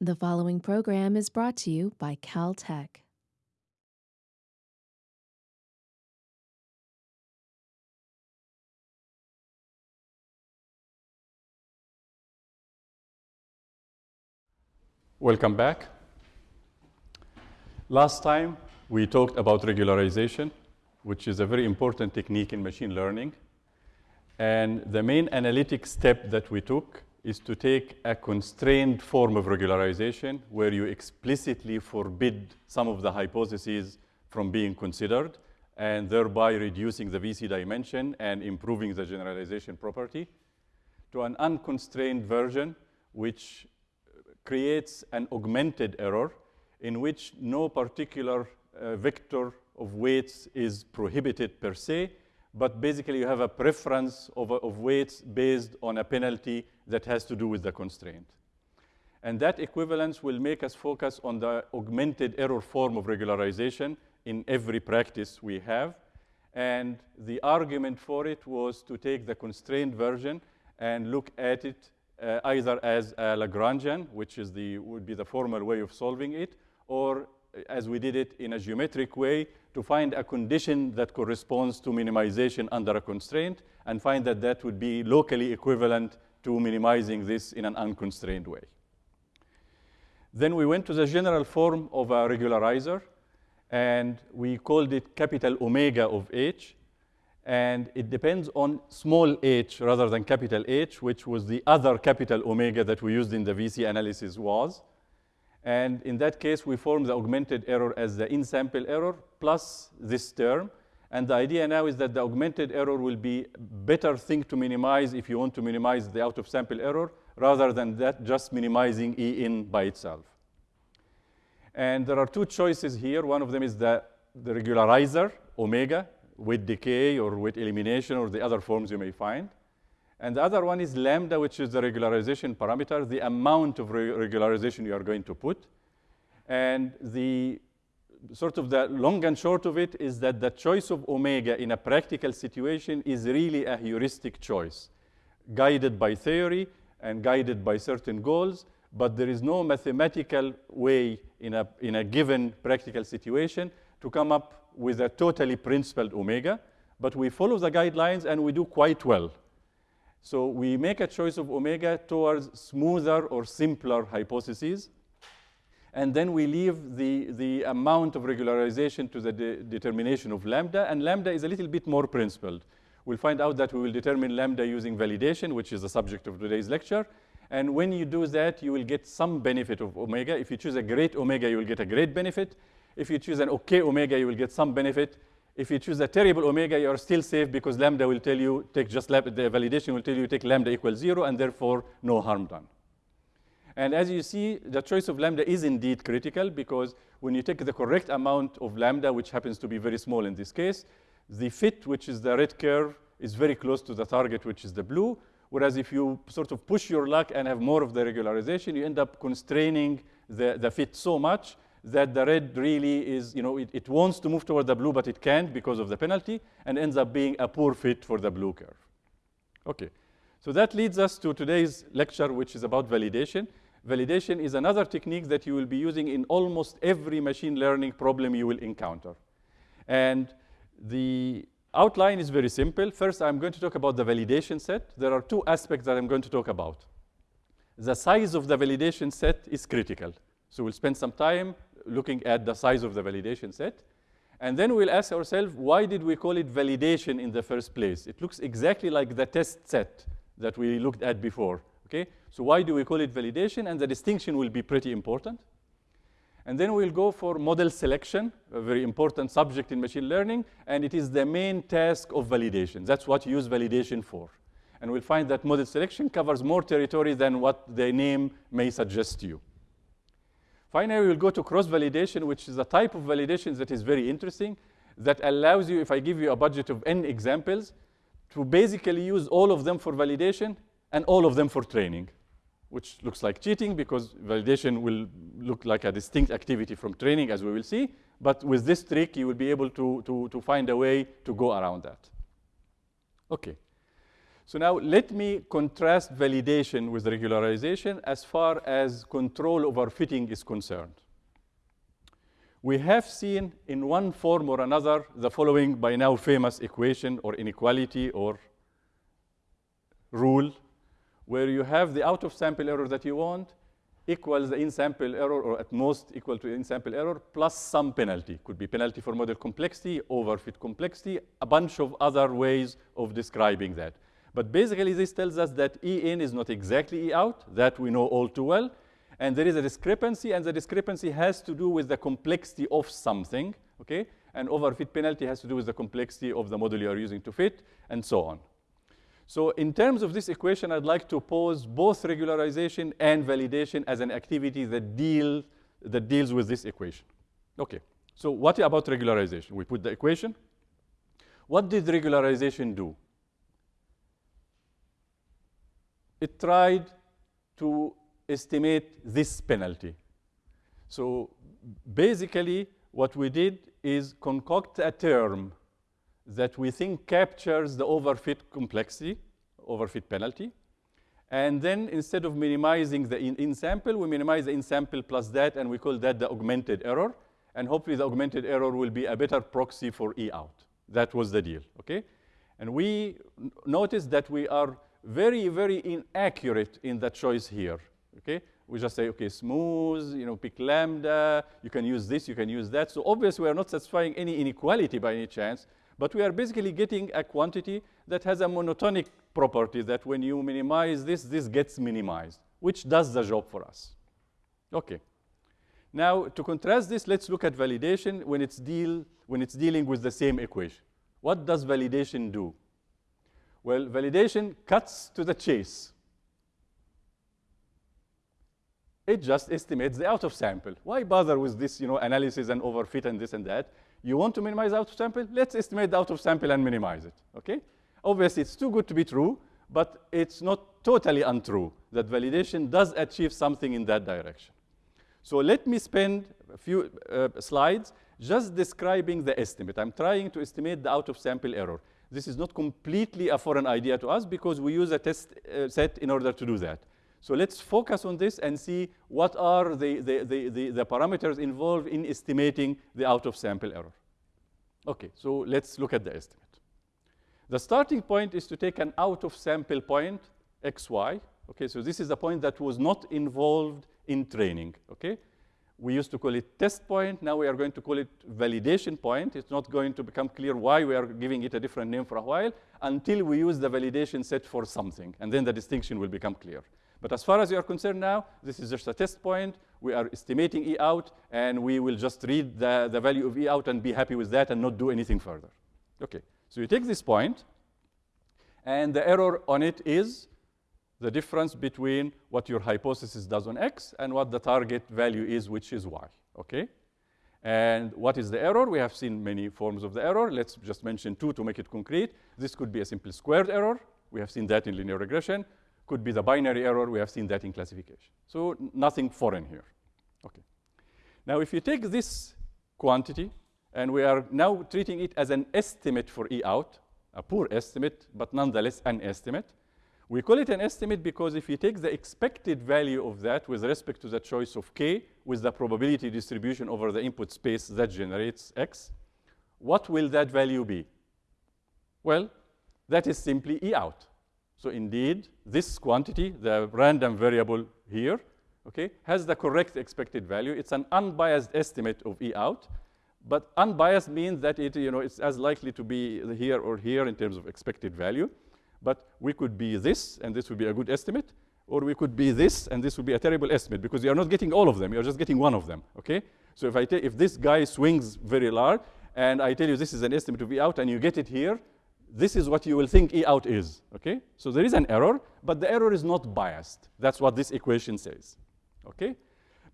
The following program is brought to you by Caltech. Welcome back. Last time we talked about regularization, which is a very important technique in machine learning. And the main analytic step that we took is to take a constrained form of regularization where you explicitly forbid some of the hypotheses from being considered and thereby reducing the VC dimension and improving the generalization property to an unconstrained version which creates an augmented error in which no particular uh, vector of weights is prohibited per se, but basically you have a preference of, of weights based on a penalty that has to do with the constraint. And that equivalence will make us focus on the augmented error form of regularization in every practice we have. And the argument for it was to take the constrained version and look at it uh, either as a Lagrangian, which is the, would be the formal way of solving it, or as we did it in a geometric way to find a condition that corresponds to minimization under a constraint and find that that would be locally equivalent to minimizing this in an unconstrained way. Then we went to the general form of a regularizer, and we called it capital omega of h and it depends on small h rather than capital H, which was the other capital omega that we used in the VC analysis was. And in that case, we form the augmented error as the in-sample error plus this term. And the idea now is that the augmented error will be better thing to minimize if you want to minimize the out-of-sample error rather than that just minimizing E in by itself. And there are two choices here. One of them is the, the regularizer, omega, weight decay or weight elimination or the other forms you may find. And the other one is lambda, which is the regularization parameter, the amount of re regularization you are going to put. And the sort of the long and short of it is that the choice of omega in a practical situation is really a heuristic choice, guided by theory and guided by certain goals, but there is no mathematical way in a, in a given practical situation to come up with a totally principled omega, but we follow the guidelines and we do quite well. So we make a choice of omega towards smoother or simpler hypotheses, and then we leave the, the amount of regularization to the de determination of lambda, and lambda is a little bit more principled. We'll find out that we will determine lambda using validation, which is the subject of today's lecture. And when you do that, you will get some benefit of omega. If you choose a great omega, you will get a great benefit. If you choose an okay omega, you will get some benefit. If you choose a terrible omega, you are still safe because lambda will tell you, take just the validation will tell you take lambda equals zero, and therefore no harm done. And as you see, the choice of lambda is indeed critical because when you take the correct amount of lambda, which happens to be very small in this case, the fit, which is the red curve, is very close to the target, which is the blue. Whereas if you sort of push your luck and have more of the regularization, you end up constraining the, the fit so much that the red really is, you know, it, it wants to move toward the blue, but it can't because of the penalty, and ends up being a poor fit for the blue curve. Okay, so that leads us to today's lecture, which is about validation. Validation is another technique that you will be using in almost every machine learning problem you will encounter. And the outline is very simple. First, I'm going to talk about the validation set. There are two aspects that I'm going to talk about. The size of the validation set is critical. So we'll spend some time looking at the size of the validation set. And then we'll ask ourselves, why did we call it validation in the first place? It looks exactly like the test set that we looked at before. Okay? So why do we call it validation? And the distinction will be pretty important. And then we'll go for model selection, a very important subject in machine learning, and it is the main task of validation. That's what you use validation for. And we'll find that model selection covers more territory than what the name may suggest to you. Finally, we'll go to cross-validation, which is a type of validation that is very interesting, that allows you, if I give you a budget of n examples, to basically use all of them for validation and all of them for training, which looks like cheating because validation will look like a distinct activity from training, as we will see. But with this trick, you will be able to, to, to find a way to go around that. Okay. So now let me contrast validation with regularization as far as control over fitting is concerned. We have seen in one form or another the following by now famous equation or inequality or rule where you have the out of sample error that you want equals the in-sample error or at most equal to in-sample error plus some penalty. Could be penalty for model complexity, overfit complexity, a bunch of other ways of describing that. But basically this tells us that E in is not exactly E out, that we know all too well, and there is a discrepancy, and the discrepancy has to do with the complexity of something, okay? And overfit penalty has to do with the complexity of the model you are using to fit, and so on. So in terms of this equation, I'd like to pose both regularization and validation as an activity that, deal, that deals with this equation. Okay, so what about regularization? We put the equation. What did regularization do? It tried to estimate this penalty. So basically, what we did is concoct a term that we think captures the overfit complexity, overfit penalty. And then instead of minimizing the in-sample, in we minimize the in-sample plus that, and we call that the augmented error. And hopefully the augmented error will be a better proxy for E out. That was the deal, okay? And we noticed that we are very, very inaccurate in the choice here, okay? We just say, okay, smooth, you know, pick lambda, you can use this, you can use that. So obviously we are not satisfying any inequality by any chance, but we are basically getting a quantity that has a monotonic property that when you minimize this, this gets minimized, which does the job for us. Okay. Now, to contrast this, let's look at validation when it's, deal, when it's dealing with the same equation. What does validation do? Well, validation cuts to the chase. It just estimates the out of sample. Why bother with this you know, analysis and overfit and this and that? You want to minimize out of sample? Let's estimate the out of sample and minimize it, okay? Obviously, it's too good to be true, but it's not totally untrue that validation does achieve something in that direction. So let me spend a few uh, slides just describing the estimate. I'm trying to estimate the out of sample error. This is not completely a foreign idea to us because we use a test uh, set in order to do that. So let's focus on this and see what are the, the, the, the, the parameters involved in estimating the out-of-sample error. Okay, so let's look at the estimate. The starting point is to take an out-of-sample point, xy. Okay, so this is a point that was not involved in training, okay? We used to call it test point. Now we are going to call it validation point. It's not going to become clear why we are giving it a different name for a while until we use the validation set for something. And then the distinction will become clear. But as far as you are concerned now, this is just a test point. We are estimating E out, and we will just read the, the value of E out and be happy with that and not do anything further. Okay, so you take this point, and the error on it is the difference between what your hypothesis does on X and what the target value is, which is Y, okay? And what is the error? We have seen many forms of the error. Let's just mention two to make it concrete. This could be a simple squared error. We have seen that in linear regression could be the binary error. We have seen that in classification. So nothing foreign here. Okay. Now, if you take this quantity, and we are now treating it as an estimate for E out, a poor estimate, but nonetheless an estimate. We call it an estimate because if you take the expected value of that with respect to the choice of k with the probability distribution over the input space that generates x, what will that value be? Well, that is simply E out. So indeed, this quantity, the random variable here, okay, has the correct expected value. It's an unbiased estimate of E out. But unbiased means that it, you know, it's as likely to be here or here in terms of expected value. But we could be this, and this would be a good estimate. Or we could be this, and this would be a terrible estimate, because you are not getting all of them. You're just getting one of them, okay? So if, I if this guy swings very large, and I tell you this is an estimate of E out, and you get it here, this is what you will think E out is, okay? So there is an error, but the error is not biased. That's what this equation says, okay?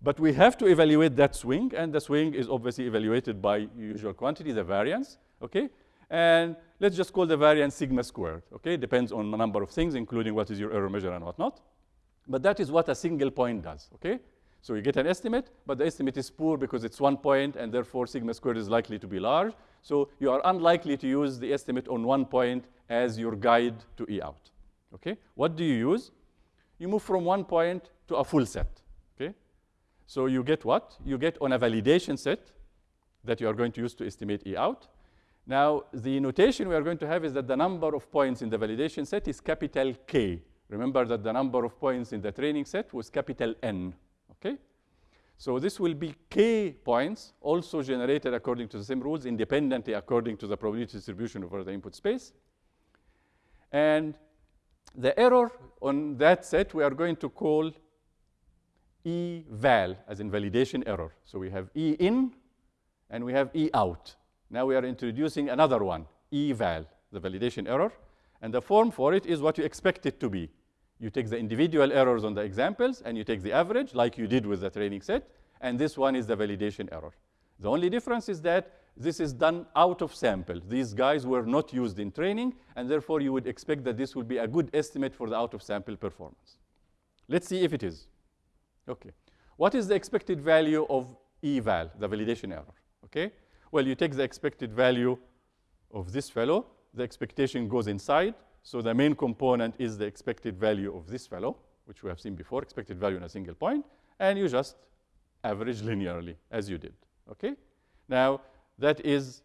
But we have to evaluate that swing, and the swing is obviously evaluated by usual quantity, the variance, okay? And let's just call the variance sigma squared, okay? Depends on a number of things, including what is your error measure and whatnot. But that is what a single point does, okay? So you get an estimate, but the estimate is poor because it's one point, and therefore sigma squared is likely to be large. So you are unlikely to use the estimate on one point as your guide to E out. Okay? What do you use? You move from one point to a full set. Okay? So you get what? You get on a validation set that you are going to use to estimate E out. Now, the notation we are going to have is that the number of points in the validation set is capital K. Remember that the number of points in the training set was capital N. Okay? So this will be K points, also generated according to the same rules, independently according to the probability distribution over the input space. And the error on that set we are going to call E val, as in validation error. So we have E in and we have E out. Now we are introducing another one, E val, the validation error. And the form for it is what you expect it to be. You take the individual errors on the examples and you take the average like you did with the training set. And this one is the validation error. The only difference is that this is done out of sample. These guys were not used in training, and therefore you would expect that this would be a good estimate for the out of sample performance. Let's see if it is. Okay. What is the expected value of eval, the validation error? Okay. Well, you take the expected value of this fellow. The expectation goes inside. So the main component is the expected value of this fellow, which we have seen before, expected value in a single point. And you just average linearly, as you did. Okay. Now, that is,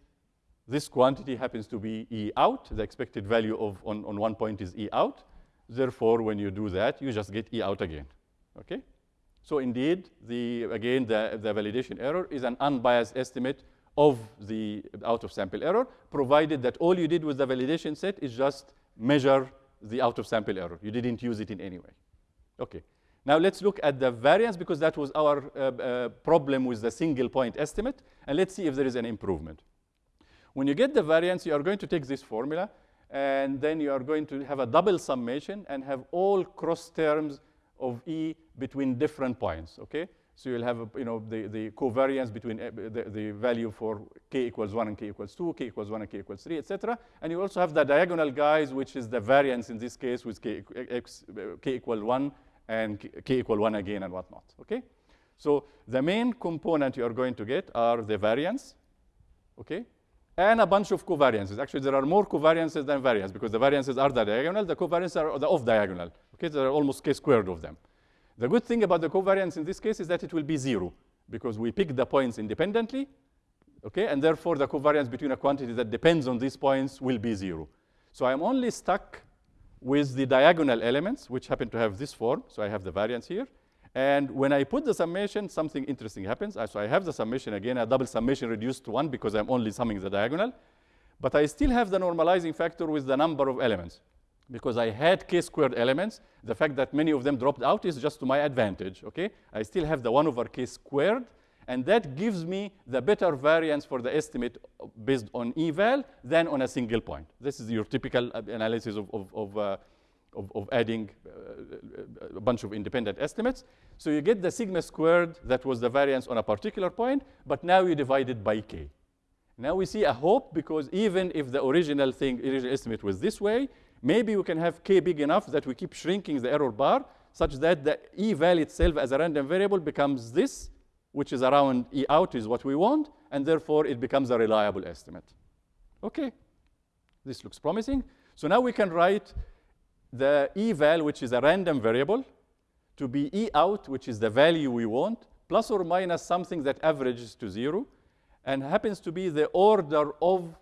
this quantity happens to be E out. The expected value of on, on one point is E out. Therefore, when you do that, you just get E out again. Okay? So indeed, the, again, the, the validation error is an unbiased estimate of the out-of-sample error, provided that all you did with the validation set is just measure the out-of-sample error. You didn't use it in any way. Okay. Now let's look at the variance because that was our uh, uh, problem with the single point estimate. And let's see if there is an improvement. When you get the variance, you are going to take this formula and then you are going to have a double summation and have all cross terms of E between different points, okay? So you'll have, you know, the, the covariance between uh, the, the value for k equals 1 and k equals 2, k equals 1 and k equals 3, etc. And you also have the diagonal guys, which is the variance in this case with k, x, k equal 1 and k equal 1 again and whatnot, okay? So the main component you are going to get are the variance, okay? And a bunch of covariances. Actually, there are more covariances than variance because the variances are the diagonal, the covariances are the off diagonal, okay? There are almost k squared of them. The good thing about the covariance in this case is that it will be zero because we pick the points independently, okay? And therefore, the covariance between a quantity that depends on these points will be zero. So I'm only stuck with the diagonal elements, which happen to have this form. So I have the variance here. And when I put the summation, something interesting happens. So I have the summation again, a double summation reduced to 1 because I'm only summing the diagonal. But I still have the normalizing factor with the number of elements. Because I had k-squared elements, the fact that many of them dropped out is just to my advantage, okay? I still have the 1 over k squared, and that gives me the better variance for the estimate based on eval than on a single point. This is your typical analysis of, of, of, uh, of, of adding uh, a bunch of independent estimates. So you get the sigma squared that was the variance on a particular point, but now you divide it by k. Now we see a hope because even if the original thing, original estimate was this way, maybe we can have k big enough that we keep shrinking the error bar such that the E eval itself as a random variable becomes this, which is around E out is what we want, and therefore it becomes a reliable estimate. Okay, this looks promising. So now we can write the eval, which is a random variable, to be E out, which is the value we want, plus or minus something that averages to zero, and happens to be the order of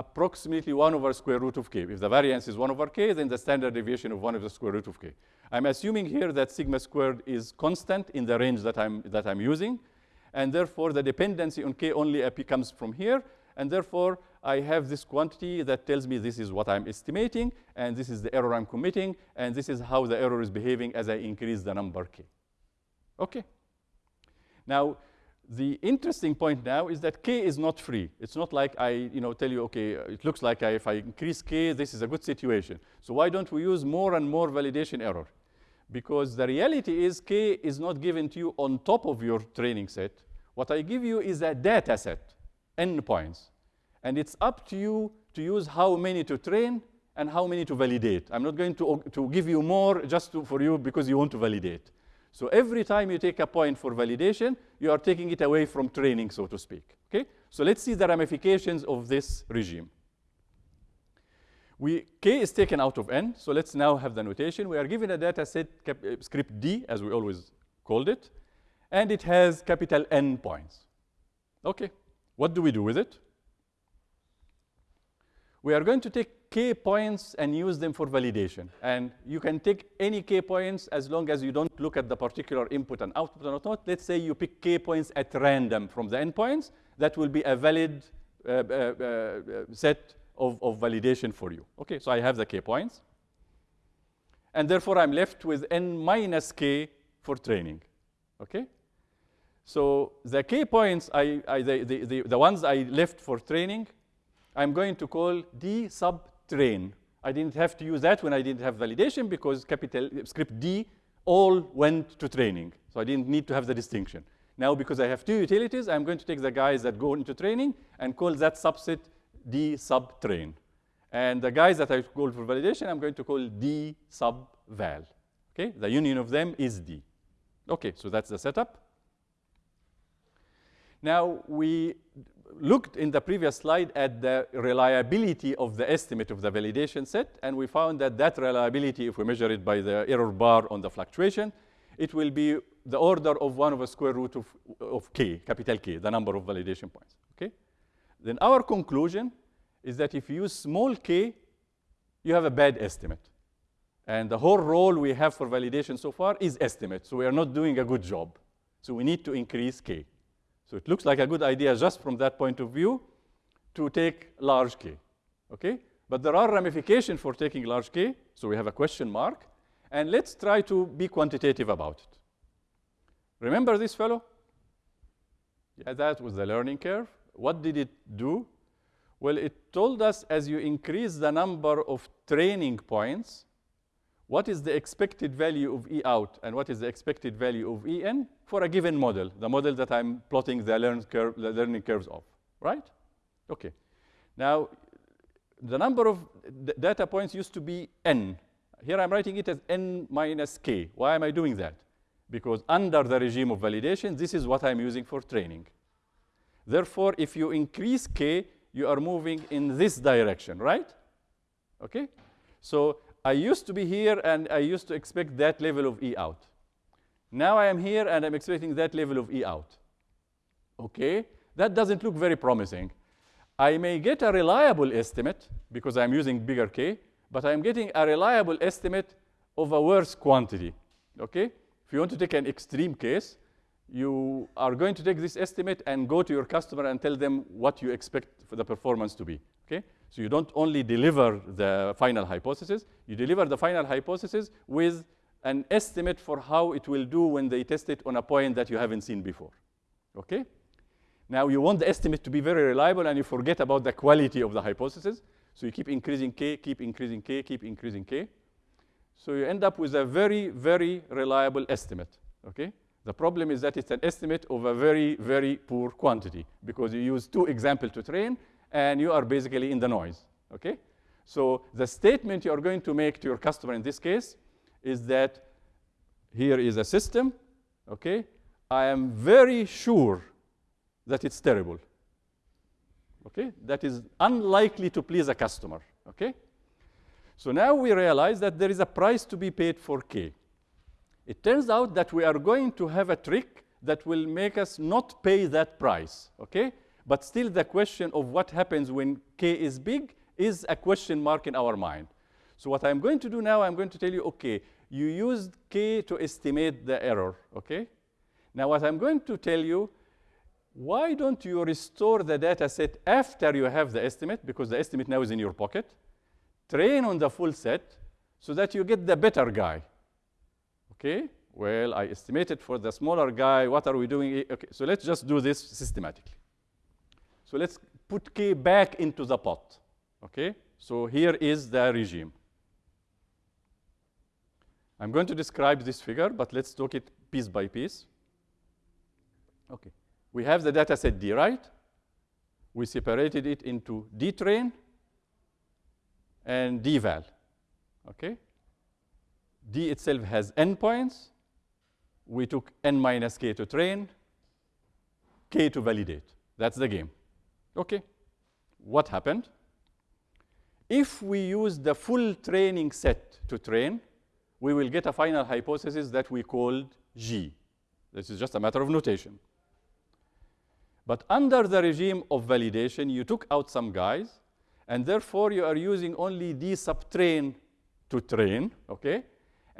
approximately 1 over square root of k. If the variance is 1 over k, then the standard deviation of 1 over the square root of k. I'm assuming here that sigma squared is constant in the range that I'm, that I'm using and therefore the dependency on k only comes from here, and therefore I have this quantity that tells me this is what I'm estimating, and this is the error I'm committing, and this is how the error is behaving as I increase the number k. Okay. Now, the interesting point now is that k is not free. It's not like I you know, tell you, okay, uh, it looks like I, if I increase k, this is a good situation. So why don't we use more and more validation error? because the reality is K is not given to you on top of your training set. What I give you is a data set, n points. And it's up to you to use how many to train and how many to validate. I'm not going to, to give you more just to, for you because you want to validate. So every time you take a point for validation, you are taking it away from training, so to speak. Okay? So let's see the ramifications of this regime. We, k is taken out of n, so let's now have the notation. We are given a data set uh, script D, as we always called it, and it has capital N points. Okay, what do we do with it? We are going to take k points and use them for validation. And you can take any k points as long as you don't look at the particular input and output or not. Let's say you pick k points at random from the endpoints. That will be a valid uh, uh, uh, set of, of validation for you. Okay, so I have the k points. And therefore, I'm left with n minus k for training. Okay? So the k points, I, I, the, the, the, the ones I left for training, I'm going to call d sub train. I didn't have to use that when I didn't have validation because capital script D all went to training. So I didn't need to have the distinction. Now, because I have two utilities, I'm going to take the guys that go into training and call that subset D sub train. And the guys that I call for validation, I'm going to call D sub val. Okay, the union of them is D. Okay, so that's the setup. Now, we looked in the previous slide at the reliability of the estimate of the validation set, and we found that that reliability, if we measure it by the error bar on the fluctuation, it will be the order of 1 over square root of, of k, capital K, the number of validation points. Okay? Then our conclusion is that if you use small k, you have a bad estimate. And the whole role we have for validation so far is estimate. So we are not doing a good job. So we need to increase k. So it looks like a good idea just from that point of view to take large k. Okay? But there are ramifications for taking large k. So we have a question mark. And let's try to be quantitative about it. Remember this fellow? Yeah, that was the learning curve. What did it do? Well, it told us as you increase the number of training points, what is the expected value of E out and what is the expected value of E in for a given model, the model that I'm plotting the, learn curve, the learning curves of, right? Okay. Now, the number of data points used to be n. Here I'm writing it as n minus k. Why am I doing that? Because under the regime of validation, this is what I'm using for training. Therefore, if you increase k, you are moving in this direction, right? Okay? So I used to be here and I used to expect that level of E out. Now I am here and I'm expecting that level of E out. Okay? That doesn't look very promising. I may get a reliable estimate because I'm using bigger K, but I'm getting a reliable estimate of a worse quantity. Okay? If you want to take an extreme case, you are going to take this estimate and go to your customer and tell them what you expect for the performance to be. Okay? So you don't only deliver the final hypothesis, you deliver the final hypothesis with an estimate for how it will do when they test it on a point that you haven't seen before. Okay? Now you want the estimate to be very reliable and you forget about the quality of the hypothesis. So you keep increasing k, keep increasing k, keep increasing k. So you end up with a very, very reliable estimate. Okay? The problem is that it's an estimate of a very, very poor quantity because you use two examples to train and you are basically in the noise. Okay? So the statement you are going to make to your customer in this case is that here is a system, okay? I am very sure that it's terrible. Okay? That is unlikely to please a customer. Okay? So now we realize that there is a price to be paid for K. It turns out that we are going to have a trick that will make us not pay that price. Okay? But still the question of what happens when K is big is a question mark in our mind. So what I'm going to do now, I'm going to tell you, okay, you used K to estimate the error, okay? Now what I'm going to tell you, why don't you restore the data set after you have the estimate, because the estimate now is in your pocket, train on the full set so that you get the better guy, okay? Well, I estimated for the smaller guy, what are we doing? Eh, okay, so let's just do this systematically. So let's put K back into the pot, okay? So here is the regime. I'm going to describe this figure, but let's talk it piece by piece. Okay. We have the data set D, right? We separated it into D train and D val. Okay? D itself has n points. We took n minus k to train, k to validate. That's the game. Okay. What happened? If we use the full training set to train, we will get a final hypothesis that we called G. This is just a matter of notation. But under the regime of validation, you took out some guys, and therefore you are using only D subtrain to train, okay?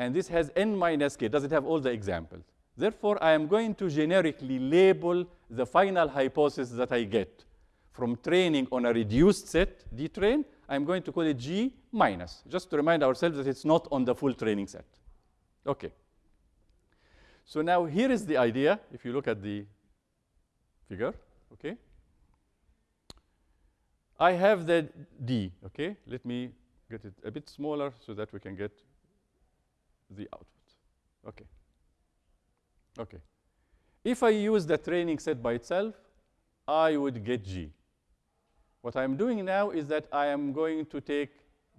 And this has n minus k, does it have all the examples? Therefore, I am going to generically label the final hypothesis that I get from training on a reduced set, D train, I'm going to call it G minus, just to remind ourselves that it's not on the full training set. Okay. So now here is the idea, if you look at the figure, okay? I have the D, okay? Let me get it a bit smaller so that we can get the output. Okay. Okay. If I use the training set by itself, I would get G. What I'm doing now is that I am going to take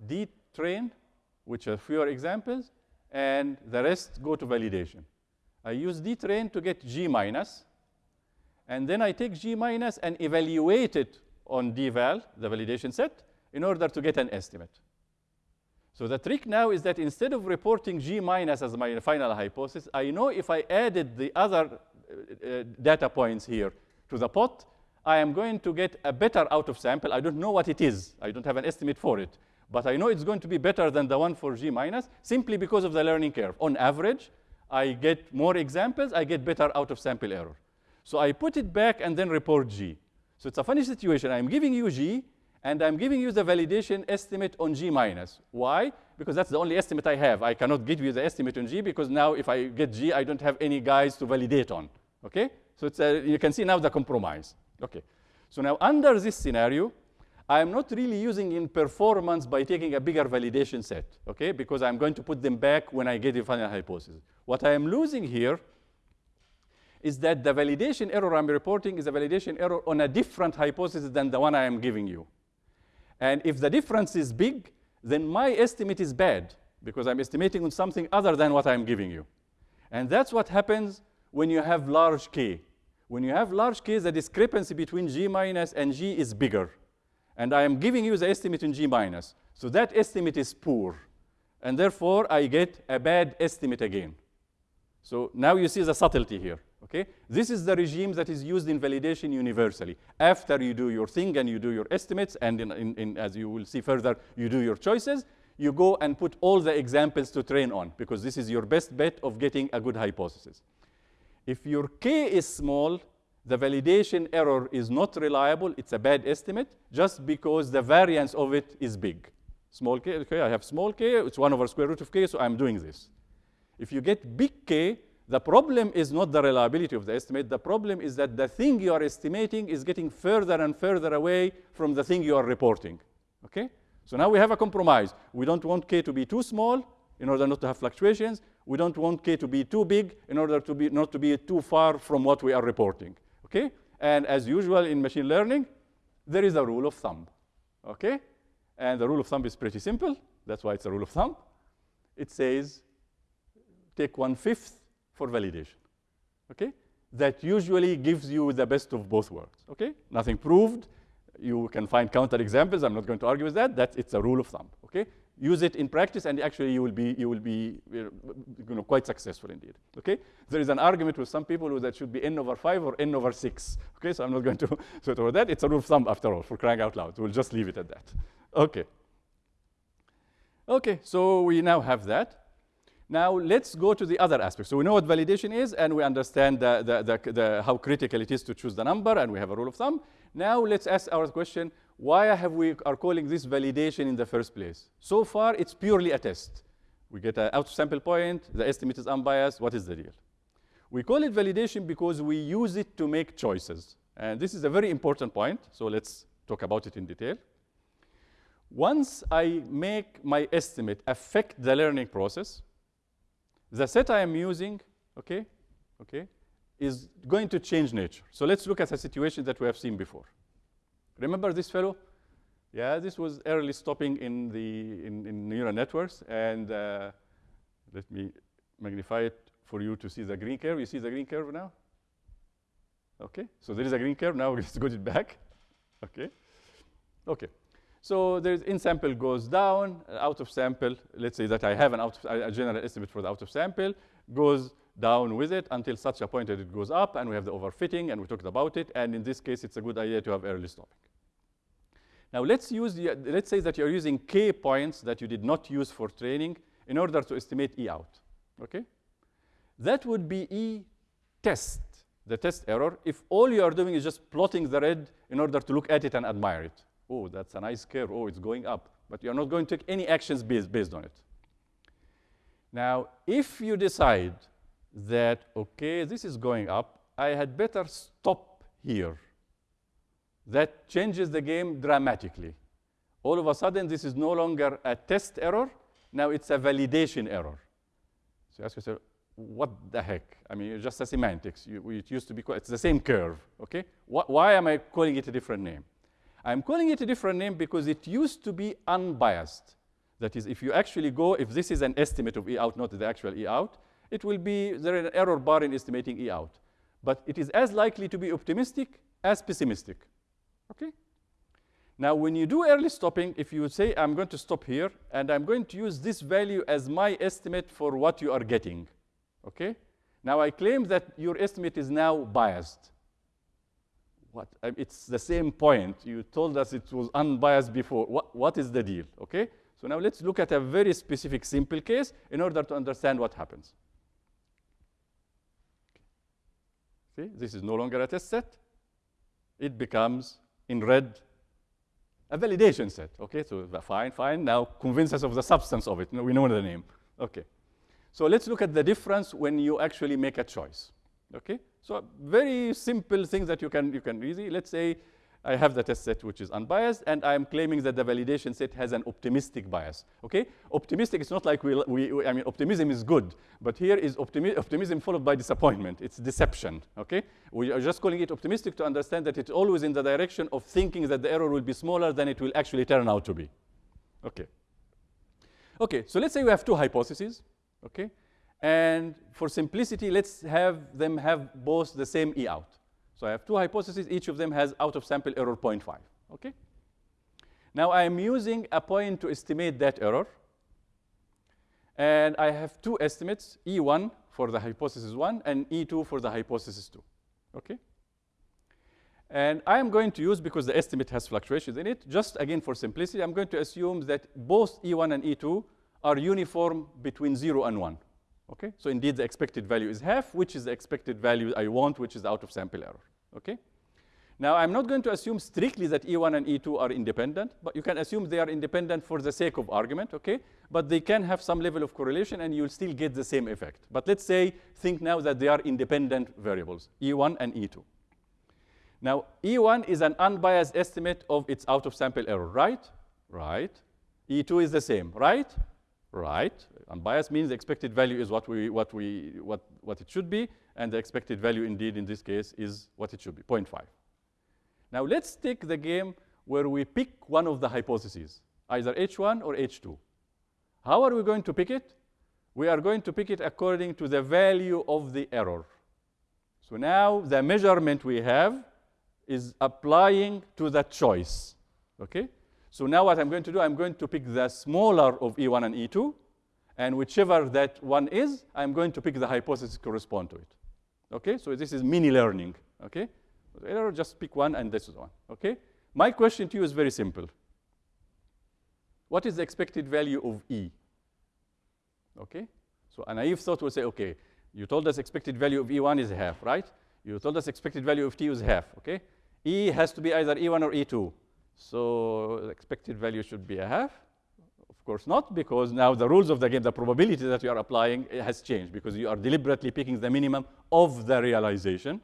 D train, which are fewer examples, and the rest go to validation. I use D train to get G minus, and then I take G minus and evaluate it on dval, the validation set, in order to get an estimate. So the trick now is that instead of reporting G minus as my final hypothesis, I know if I added the other uh, uh, data points here to the pot, I am going to get a better out of sample. I don't know what it is. I don't have an estimate for it. But I know it's going to be better than the one for G minus simply because of the learning curve. On average, I get more examples, I get better out of sample error. So I put it back and then report G. So it's a funny situation. I'm giving you G, and I'm giving you the validation estimate on G minus. Why? Because that's the only estimate I have. I cannot give you the estimate on G because now if I get G, I don't have any guys to validate on. Okay? So it's a, you can see now the compromise. Okay. So now under this scenario, I'm not really using in performance by taking a bigger validation set, okay? Because I'm going to put them back when I get the final hypothesis. What I am losing here is that the validation error I'm reporting is a validation error on a different hypothesis than the one I am giving you. And if the difference is big, then my estimate is bad because I'm estimating on something other than what I'm giving you. And that's what happens when you have large K. When you have large K, the discrepancy between G minus and G is bigger. And I am giving you the estimate in G minus. So that estimate is poor. And therefore, I get a bad estimate again. So now you see the subtlety here. Okay? This is the regime that is used in validation universally. After you do your thing and you do your estimates, and in, in, in, as you will see further, you do your choices, you go and put all the examples to train on, because this is your best bet of getting a good hypothesis. If your k is small, the validation error is not reliable. It's a bad estimate just because the variance of it is big. Small k, okay, I have small k, it's 1 over square root of k, so I'm doing this. If you get big k, the problem is not the reliability of the estimate. The problem is that the thing you are estimating is getting further and further away from the thing you are reporting. Okay? So now we have a compromise. We don't want k to be too small in order not to have fluctuations. We don't want k to be too big in order to be not to be too far from what we are reporting. Okay? And as usual in machine learning, there is a rule of thumb. Okay? And the rule of thumb is pretty simple. That's why it's a rule of thumb. It says take one-fifth for validation. Okay? That usually gives you the best of both worlds. Okay? Nothing proved. You can find counter examples. I'm not going to argue with that. That's it's a rule of thumb. Okay? use it in practice, and actually you will be, you will be you know, quite successful indeed. Okay? There is an argument with some people that should be n over 5 or n over 6. Okay, so I'm not going to sweat over that. It's a rule of thumb after all, for crying out loud. We'll just leave it at that. Okay. Okay, so we now have that. Now let's go to the other aspect. So we know what validation is, and we understand the, the, the, the, how critical it is to choose the number, and we have a rule of thumb. Now let's ask our question, why have we are calling this validation in the first place? So far, it's purely a test. We get an out sample point, the estimate is unbiased, what is the deal? We call it validation because we use it to make choices. And this is a very important point, so let's talk about it in detail. Once I make my estimate affect the learning process, the set I am using, okay, okay, is going to change nature. So let's look at a situation that we have seen before. Remember this fellow? Yeah, this was early stopping in the in, in neural networks, and uh, let me magnify it for you to see the green curve. You see the green curve now? Okay, so there is a green curve. Now let's go it back. Okay, okay. So there's in sample goes down, uh, out of sample, let's say that I have an out of, a general estimate for the out of sample, goes down with it until such a point that it goes up and we have the overfitting and we talked about it. And in this case, it's a good idea to have early stopping. Now let's use the, let's say that you're using k points that you did not use for training in order to estimate E out, okay? That would be E test, the test error, if all you are doing is just plotting the red in order to look at it and admire it. Oh, that's a nice curve. Oh, it's going up. But you're not going to take any actions based, based on it. Now, if you decide that, okay, this is going up, I had better stop here. That changes the game dramatically. All of a sudden, this is no longer a test error. Now it's a validation error. So you ask yourself, what the heck? I mean, it's just a semantics. You, it used to be, it's the same curve, okay? Wh why am I calling it a different name? I'm calling it a different name because it used to be unbiased. That is, if you actually go, if this is an estimate of E out, not the actual E out, it will be, there is an error bar in estimating E out. But it is as likely to be optimistic as pessimistic. Okay? Now, when you do early stopping, if you say, I'm going to stop here, and I'm going to use this value as my estimate for what you are getting, okay? Now, I claim that your estimate is now biased. What? It's the same point. You told us it was unbiased before. What, what is the deal, okay? So now let's look at a very specific simple case in order to understand what happens. See, this is no longer a test set. It becomes, in red, a validation set. Okay, so fine, fine. Now convince us of the substance of it. We know the name. Okay. So let's look at the difference when you actually make a choice. Okay, so very simple things that you can you can easy. Let's say I have the test set which is unbiased, and I'm claiming that the validation set has an optimistic bias. Okay, optimistic is not like we, we I mean optimism is good, but here is optimi optimism followed by disappointment. It's deception. Okay, we are just calling it optimistic to understand that it's always in the direction of thinking that the error will be smaller than it will actually turn out to be. Okay. Okay, so let's say we have two hypotheses. Okay, and for simplicity, let's have them have both the same E out. So I have two hypotheses. Each of them has out of sample error 0.5. Okay. Now I am using a point to estimate that error. And I have two estimates, E1 for the hypothesis 1 and E2 for the hypothesis 2. Okay. And I'm going to use, because the estimate has fluctuations in it, just again for simplicity, I'm going to assume that both E1 and E2 are uniform between 0 and 1. Okay, so indeed the expected value is half, which is the expected value I want, which is out of sample error. Okay. Now I'm not going to assume strictly that E1 and E2 are independent, but you can assume they are independent for the sake of argument, okay? But they can have some level of correlation and you'll still get the same effect. But let's say, think now that they are independent variables, E1 and E2. Now, E1 is an unbiased estimate of its out of sample error, right? Right. E2 is the same, right? Right. Unbiased means the expected value is what, we, what, we, what, what it should be, and the expected value indeed in this case is what it should be, 0.5. Now let's take the game where we pick one of the hypotheses, either H1 or H2. How are we going to pick it? We are going to pick it according to the value of the error. So now the measurement we have is applying to the choice, okay? So now what I'm going to do, I'm going to pick the smaller of E1 and E2, and whichever that one is, I'm going to pick the hypothesis correspond to it. Okay, so this is mini learning. Okay, error, just pick one and this is one. Okay, my question to you is very simple. What is the expected value of E? Okay, so a naive thought would say, okay, you told us expected value of E1 is half, right? You told us expected value of T is half, okay? E has to be either E1 or E2. So expected value should be a half. Of course not, because now the rules of the game, the probability that you are applying has changed because you are deliberately picking the minimum of the realization.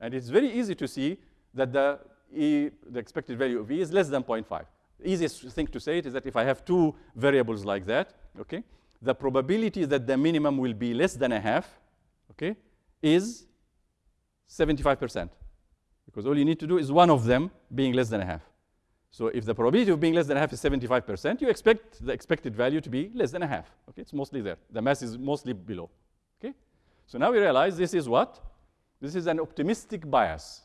And it's very easy to see that the, e, the expected value of E is less than 0.5. The easiest thing to say it is that if I have two variables like that, okay, the probability that the minimum will be less than a half, okay, is 75%. Because all you need to do is one of them being less than a half. So if the probability of being less than a half is 75%, you expect the expected value to be less than a half. Okay, it's mostly there. The mass is mostly below. Okay, so now we realize this is what? This is an optimistic bias.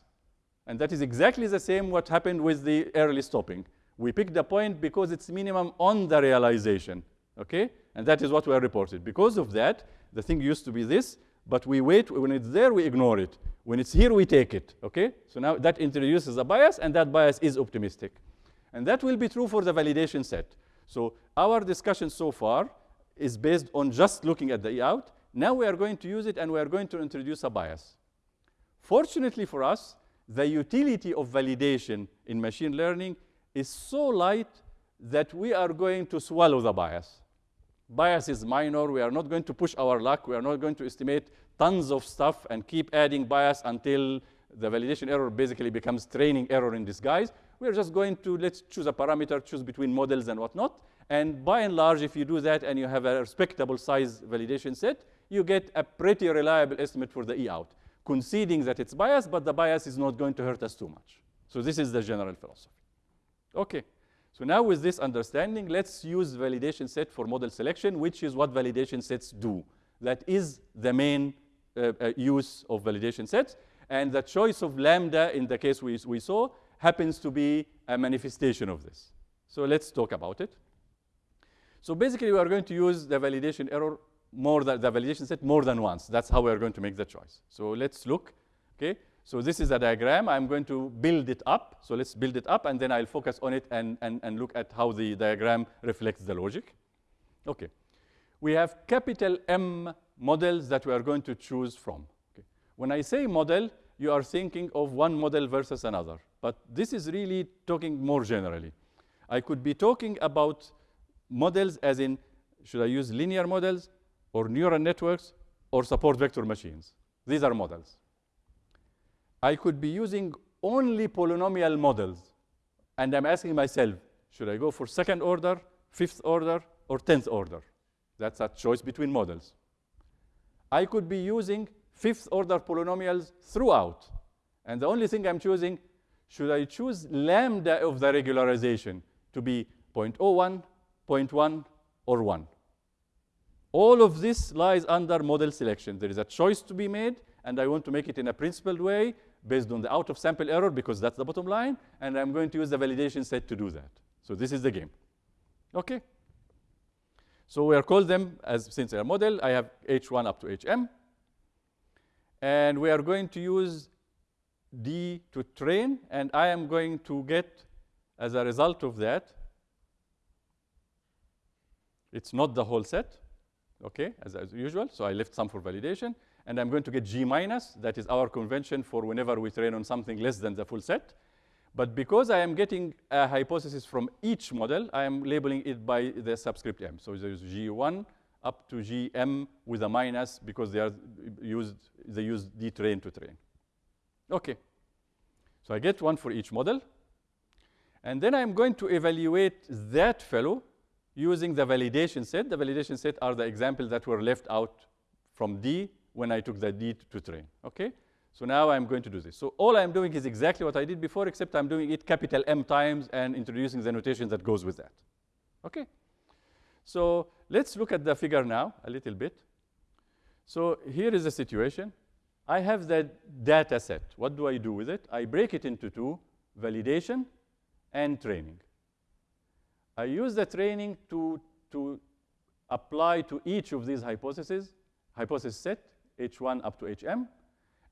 And that is exactly the same what happened with the early stopping. We pick the point because it's minimum on the realization, okay? And that is what we are reported. Because of that, the thing used to be this, but we wait, when it's there, we ignore it. When it's here, we take it, okay? So now that introduces a bias, and that bias is optimistic. And that will be true for the validation set. So our discussion so far is based on just looking at the E out. Now we are going to use it, and we are going to introduce a bias. Fortunately for us, the utility of validation in machine learning is so light that we are going to swallow the bias. Bias is minor. We are not going to push our luck. We are not going to estimate tons of stuff and keep adding bias until the validation error basically becomes training error in disguise. We are just going to, let's choose a parameter, choose between models and whatnot. And by and large, if you do that and you have a respectable size validation set, you get a pretty reliable estimate for the E out, conceding that it's biased, but the bias is not going to hurt us too much. So this is the general philosophy. Okay. So now with this understanding, let's use validation set for model selection, which is what validation sets do. That is the main uh, uh, use of validation sets. And the choice of lambda in the case we, we saw happens to be a manifestation of this. So let's talk about it. So basically, we are going to use the validation error more than the validation set more than once. That's how we are going to make the choice. So let's look. Okay. So this is a diagram. I'm going to build it up. So let's build it up, and then I'll focus on it and, and, and look at how the diagram reflects the logic. Okay. We have capital M models that we are going to choose from. Okay. When I say model, you are thinking of one model versus another. But this is really talking more generally. I could be talking about models as in, should I use linear models or neural networks or support vector machines? These are models. I could be using only polynomial models. And I'm asking myself, should I go for second order, fifth order, or tenth order? That's a choice between models. I could be using fifth order polynomials throughout. And the only thing I'm choosing, should I choose lambda of the regularization to be 0.01, 0.1, or 1? All of this lies under model selection. There is a choice to be made, and I want to make it in a principled way based on the out of sample error because that's the bottom line, and I'm going to use the validation set to do that. So this is the game. Okay? So we are called them as since they are model, I have H1 up to HM. And we are going to use D to train, and I am going to get, as a result of that, it's not the whole set, okay, as, as usual. So I left some for validation. And I'm going to get G minus. That is our convention for whenever we train on something less than the full set. But because I am getting a hypothesis from each model, I am labeling it by the subscript m. So there's G1 up to Gm with a minus because they are used, they use D train to train. Okay. So I get one for each model. And then I'm going to evaluate that fellow using the validation set. The validation set are the examples that were left out from D when I took the D to train. Okay. So now I'm going to do this. So all I'm doing is exactly what I did before, except I'm doing it capital M times and introducing the notation that goes with that. Okay. So let's look at the figure now a little bit. So here is the situation. I have the data set. What do I do with it? I break it into two, validation and training. I use the training to, to apply to each of these hypotheses, hypothesis set, H1 up to HM.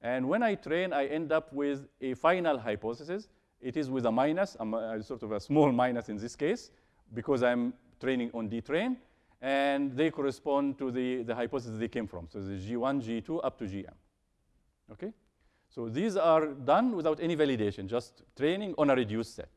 And when I train, I end up with a final hypothesis. It is with a minus, a, sort of a small minus in this case, because I'm training on D-train. And they correspond to the, the hypothesis they came from. So the G1, G2, up to GM. Okay? So these are done without any validation, just training on a reduced set.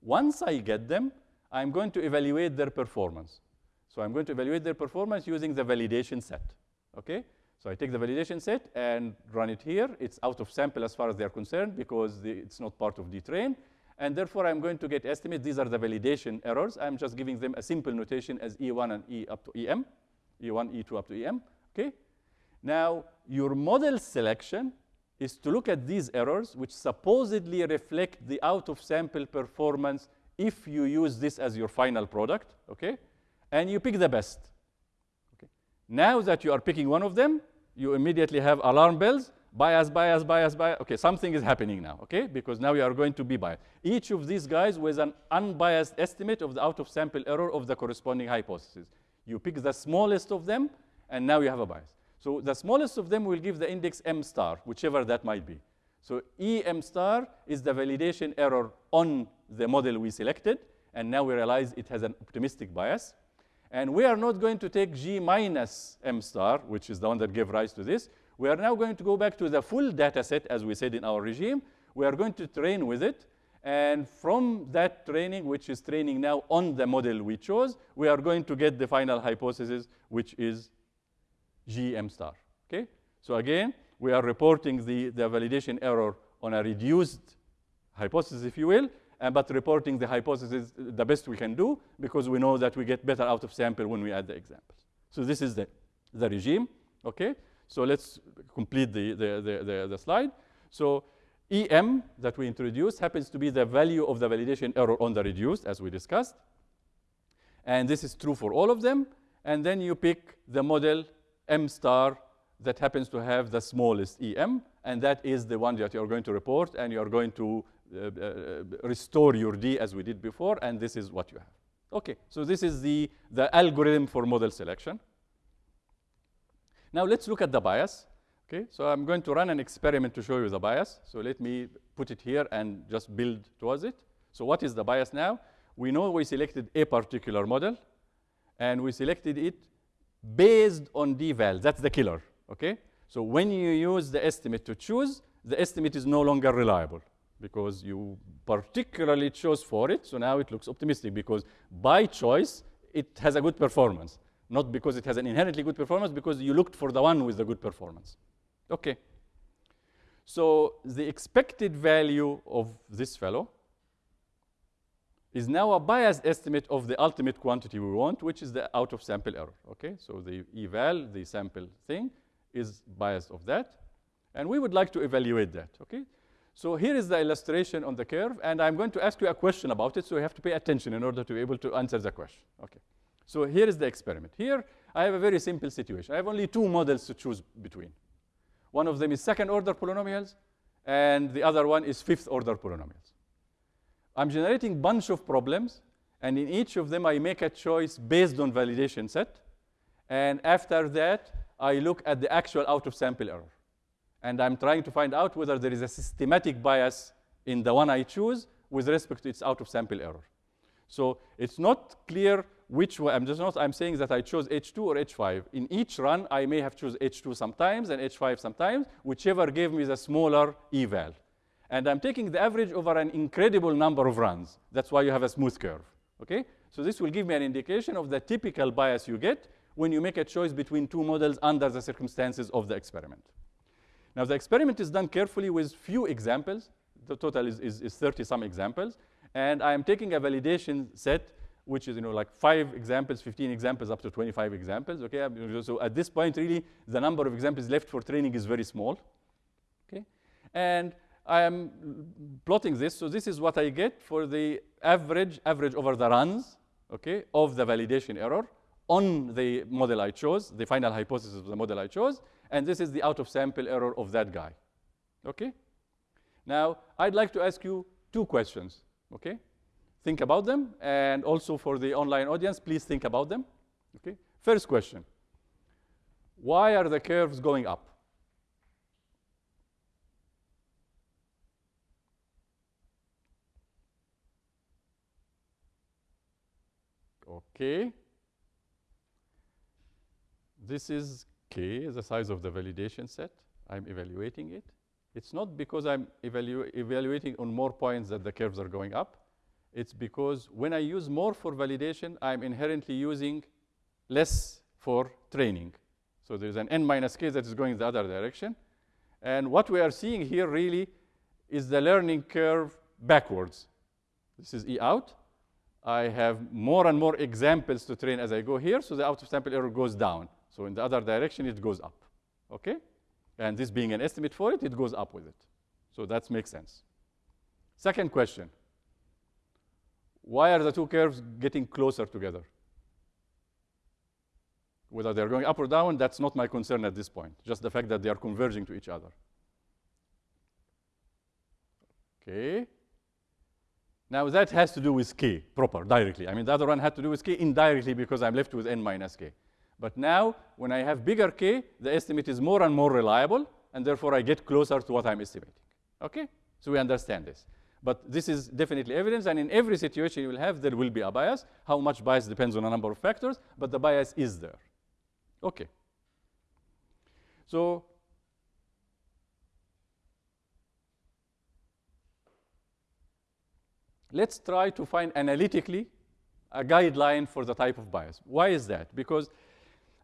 Once I get them, I'm going to evaluate their performance. So I'm going to evaluate their performance using the validation set. Okay? So I take the validation set and run it here. It's out of sample as far as they're concerned because the, it's not part of the train. And therefore, I'm going to get estimates. These are the validation errors. I'm just giving them a simple notation as E1 and E up to EM, E1, E2 up to EM. Okay? Now, your model selection is to look at these errors, which supposedly reflect the out-of-sample performance if you use this as your final product, okay? And you pick the best. Okay. Now that you are picking one of them, you immediately have alarm bells. bias, bias, bias, bias. Okay, something is happening now, okay? Because now you are going to be biased. Each of these guys with an unbiased estimate of the out-of-sample error of the corresponding hypothesis. You pick the smallest of them, and now you have a bias. So the smallest of them will give the index m star, whichever that might be. So em star is the validation error on the model we selected, and now we realize it has an optimistic bias. And we are not going to take g minus m star, which is the one that gave rise to this. We are now going to go back to the full data set, as we said in our regime. We are going to train with it. And from that training, which is training now on the model we chose, we are going to get the final hypothesis, which is GM star. Okay? So again, we are reporting the, the validation error on a reduced hypothesis, if you will, uh, but reporting the hypothesis the best we can do because we know that we get better out of sample when we add the examples. So this is the, the regime. Okay? So let's complete the, the, the, the, the slide. So EM that we introduced happens to be the value of the validation error on the reduced, as we discussed. And this is true for all of them. And then you pick the model M star that happens to have the smallest EM, and that is the one that you're going to report, and you're going to uh, uh, restore your D as we did before, and this is what you have. Okay, so this is the, the algorithm for model selection. Now let's look at the bias. Okay, so I'm going to run an experiment to show you the bias. So let me put it here and just build towards it. So what is the bias now? We know we selected a particular model, and we selected it based on d-val. That's the killer, okay? So when you use the estimate to choose, the estimate is no longer reliable because you particularly chose for it, so now it looks optimistic because by choice, it has a good performance. Not because it has an inherently good performance, because you looked for the one with the good performance. Okay. So the expected value of this fellow is now a biased estimate of the ultimate quantity we want, which is the out of sample error. Okay, so the eval, the sample thing, is biased of that. And we would like to evaluate that. Okay, so here is the illustration on the curve, and I'm going to ask you a question about it, so you have to pay attention in order to be able to answer the question. Okay, so here is the experiment. Here I have a very simple situation. I have only two models to choose between. One of them is second order polynomials, and the other one is fifth order polynomials. I'm generating bunch of problems, and in each of them I make a choice based on validation set. And after that, I look at the actual out of sample error. And I'm trying to find out whether there is a systematic bias in the one I choose with respect to its out of sample error. So it's not clear which one, I'm just not, I'm saying that I chose H2 or H5. In each run, I may have choose H2 sometimes and H5 sometimes, whichever gave me the smaller eval. And I'm taking the average over an incredible number of runs. That's why you have a smooth curve, okay? So this will give me an indication of the typical bias you get when you make a choice between two models under the circumstances of the experiment. Now, the experiment is done carefully with few examples. The total is, is, is 30 some examples. And I am taking a validation set, which is, you know, like five examples, 15 examples, up to 25 examples, okay? So at this point, really, the number of examples left for training is very small, okay? And I am plotting this. So this is what I get for the average, average over the runs, okay, of the validation error on the model I chose, the final hypothesis of the model I chose. And this is the out of sample error of that guy, okay? Now, I'd like to ask you two questions, okay? Think about them. And also for the online audience, please think about them, okay? First question, why are the curves going up? Okay. This is K, the size of the validation set. I'm evaluating it. It's not because I'm evalu evaluating on more points that the curves are going up. It's because when I use more for validation, I'm inherently using less for training. So there's an n minus k that is going the other direction. And what we are seeing here really is the learning curve backwards. This is E out. I have more and more examples to train as I go here, so the out of sample error goes down. So in the other direction, it goes up, okay? And this being an estimate for it, it goes up with it. So that makes sense. Second question, why are the two curves getting closer together? Whether they're going up or down, that's not my concern at this point, just the fact that they are converging to each other. Okay. Now that has to do with k proper, directly. I mean, the other one had to do with k indirectly because I'm left with n minus k. But now, when I have bigger k, the estimate is more and more reliable, and therefore I get closer to what I'm estimating. Okay? So we understand this. But this is definitely evidence, and in every situation you will have, there will be a bias. How much bias depends on a number of factors, but the bias is there. Okay. So let's try to find analytically a guideline for the type of bias. Why is that? Because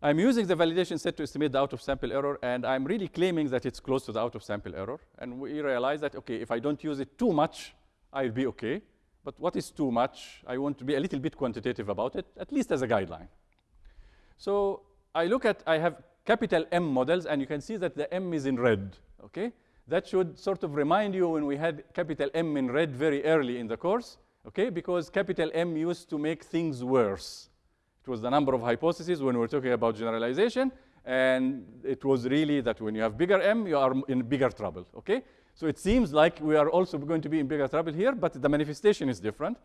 I'm using the validation set to estimate the out-of-sample error, and I'm really claiming that it's close to the out-of-sample error. And we realize that, OK, if I don't use it too much, I'll be OK. But what is too much? I want to be a little bit quantitative about it, at least as a guideline. So I look at, I have capital M models, and you can see that the M is in red, OK? That should sort of remind you when we had capital M in red very early in the course, OK? Because capital M used to make things worse. It was the number of hypotheses when we were talking about generalization. And it was really that when you have bigger m, you are in bigger trouble. Okay? So it seems like we are also going to be in bigger trouble here, but the manifestation is different.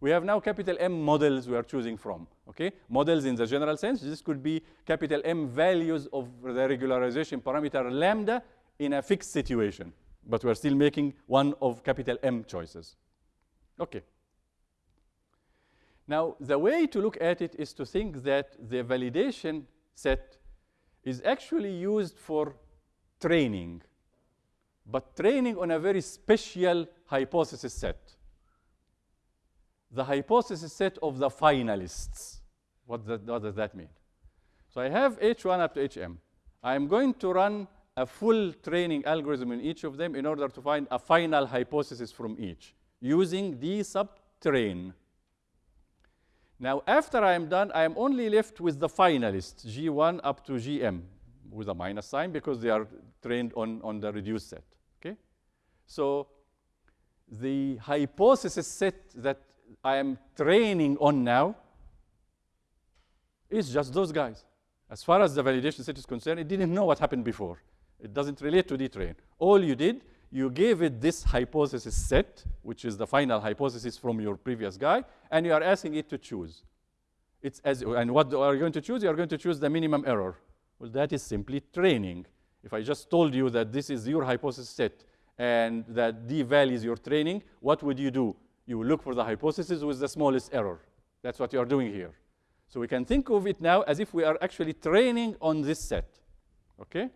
We have now capital M models we are choosing from. Okay? Models in the general sense. This could be capital M values of the regularization parameter lambda in a fixed situation. But we're still making one of capital M choices. Okay. Now, the way to look at it is to think that the validation set is actually used for training, but training on a very special hypothesis set. The hypothesis set of the finalists. What, that, what does that mean? So I have H1 up to HM. I'm going to run a full training algorithm in each of them in order to find a final hypothesis from each using D sub train. Now, after I am done, I am only left with the finalists, G1 up to GM, with a minus sign because they are trained on, on the reduced set. Okay? So the hypothesis set that I am training on now is just those guys. As far as the validation set is concerned, it didn't know what happened before. It doesn't relate to D-train. All you did you gave it this hypothesis set, which is the final hypothesis from your previous guy, and you are asking it to choose. It's as, and what are you going to choose? You are going to choose the minimum error. Well, that is simply training. If I just told you that this is your hypothesis set and that D value is your training, what would you do? You look for the hypothesis with the smallest error. That's what you are doing here. So we can think of it now as if we are actually training on this set. Okay?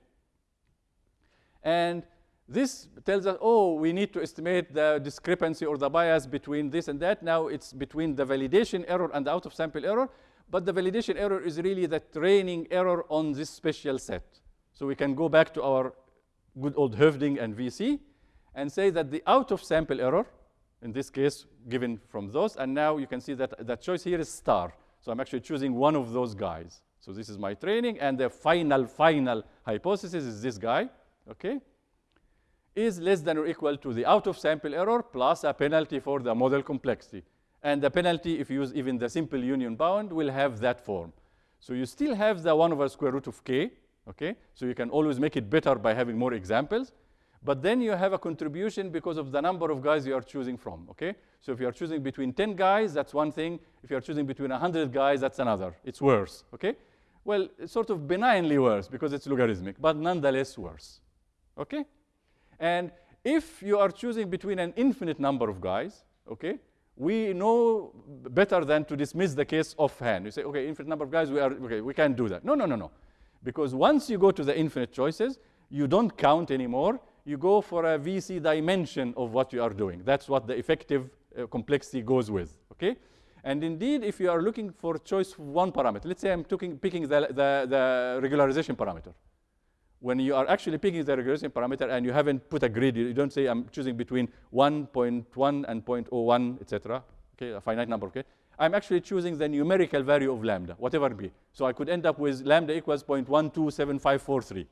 And this tells us, oh, we need to estimate the discrepancy or the bias between this and that. Now it's between the validation error and the out-of-sample error. But the validation error is really the training error on this special set. So we can go back to our good old Hoeffding and VC and say that the out-of-sample error, in this case, given from those, and now you can see that that choice here is star. So I'm actually choosing one of those guys. So this is my training, and the final, final hypothesis is this guy, okay? is less than or equal to the out-of-sample error plus a penalty for the model complexity. And the penalty, if you use even the simple union bound, will have that form. So you still have the 1 over square root of k, okay? So you can always make it better by having more examples. But then you have a contribution because of the number of guys you are choosing from, okay? So if you are choosing between 10 guys, that's one thing. If you are choosing between 100 guys, that's another. It's worse, okay? Well, it's sort of benignly worse because it's logarithmic, but nonetheless worse, okay? And if you are choosing between an infinite number of guys, okay, we know better than to dismiss the case offhand. You say, okay, infinite number of guys, we are okay, we can't do that. No, no, no, no. Because once you go to the infinite choices, you don't count anymore. You go for a VC dimension of what you are doing. That's what the effective uh, complexity goes with. Okay? And indeed, if you are looking for choice one parameter, let's say I'm picking the, the, the regularization parameter when you are actually picking the regression parameter and you haven't put a grid, you don't say I'm choosing between 1.1 and 0.01, etc. Okay, a finite number, okay? I'm actually choosing the numerical value of lambda, whatever it be. So I could end up with lambda equals 0.127543,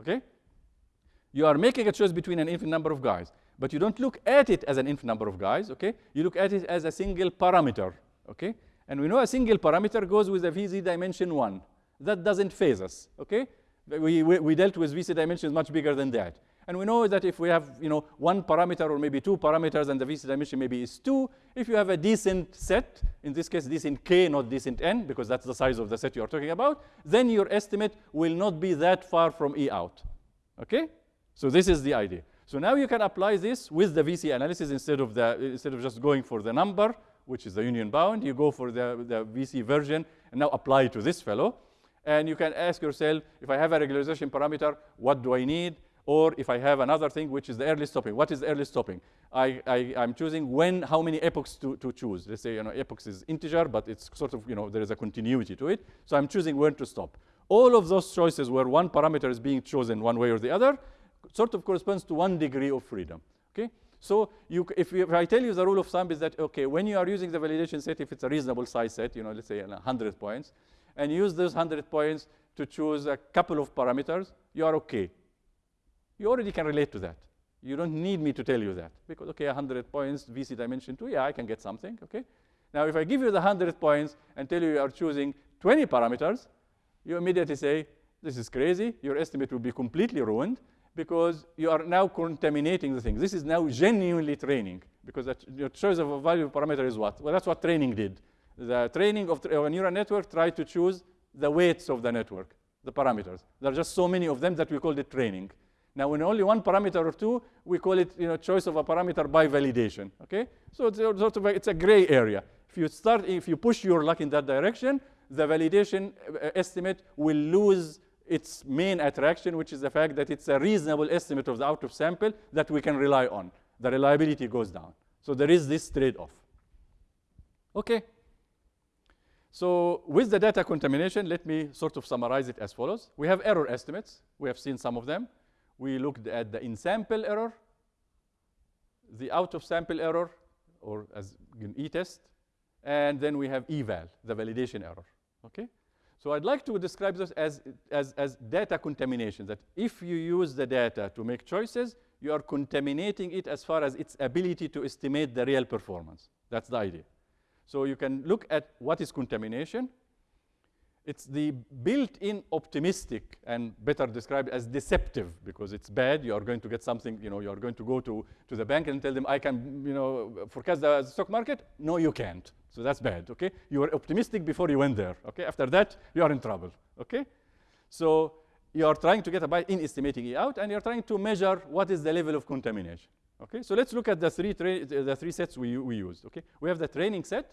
okay? You are making a choice between an infinite number of guys, but you don't look at it as an infinite number of guys, okay? You look at it as a single parameter, okay? And we know a single parameter goes with a VC dimension 1. That doesn't phase us, okay? We, we, we, dealt with VC dimensions much bigger than that. And we know that if we have you know, one parameter or maybe two parameters and the VC dimension maybe is two, if you have a decent set, in this case decent k, not decent n, because that's the size of the set you're talking about, then your estimate will not be that far from E out. Okay? So this is the idea. So now you can apply this with the VC analysis instead of, the, instead of just going for the number, which is the union bound. You go for the, the VC version and now apply to this fellow. And you can ask yourself, if I have a regularization parameter, what do I need? Or if I have another thing, which is the early stopping. What is early stopping? I, I, am choosing when, how many epochs to, to choose. Let's say, you know, epochs is integer, but it's sort of, you know, there is a continuity to it. So I'm choosing when to stop. All of those choices where one parameter is being chosen one way or the other sort of corresponds to one degree of freedom, okay? So you, if, you, if, I tell you the rule of thumb is that, okay, when you are using the validation set, if it's a reasonable size set, you know, let's say 100 points, and use those 100 points to choose a couple of parameters, you are okay. You already can relate to that. You don't need me to tell you that. Because, okay, 100 points, VC dimension 2, yeah, I can get something, okay? Now, if I give you the 100 points and tell you you are choosing 20 parameters, you immediately say, this is crazy. Your estimate will be completely ruined because you are now contaminating the thing. This is now genuinely training because your choice of a value parameter is what? Well, that's what training did. The training of, a neural network tried to choose the weights of the network, the parameters. There are just so many of them that we called it training. Now, when only one parameter or two, we call it you know, choice of a parameter by validation. Okay? So it's sort of a, it's a gray area. If you start, if you push your luck in that direction, the validation uh, estimate will lose its main attraction, which is the fact that it's a reasonable estimate of the out of sample that we can rely on. The reliability goes down. So there is this trade-off. Okay. So with the data contamination, let me sort of summarize it as follows. We have error estimates. We have seen some of them. We looked at the in-sample error, the out-of-sample error, or as an e-test, and then we have eval, the validation error. Okay? So I'd like to describe this as, as, as data contamination, that if you use the data to make choices, you are contaminating it as far as its ability to estimate the real performance. That's the idea. So you can look at what is contamination. It's the built-in optimistic and better described as deceptive because it's bad. You are going to get something, you know, you are going to go to, to the bank and tell them, I can, you know, forecast the stock market. No, you can't. So that's bad, okay? You were optimistic before you went there, okay? After that, you are in trouble, okay? So you are trying to get a buy in estimating E out, and you're trying to measure what is the level of contamination, okay? So let's look at the three, the three sets we, we used, okay? We have the training set.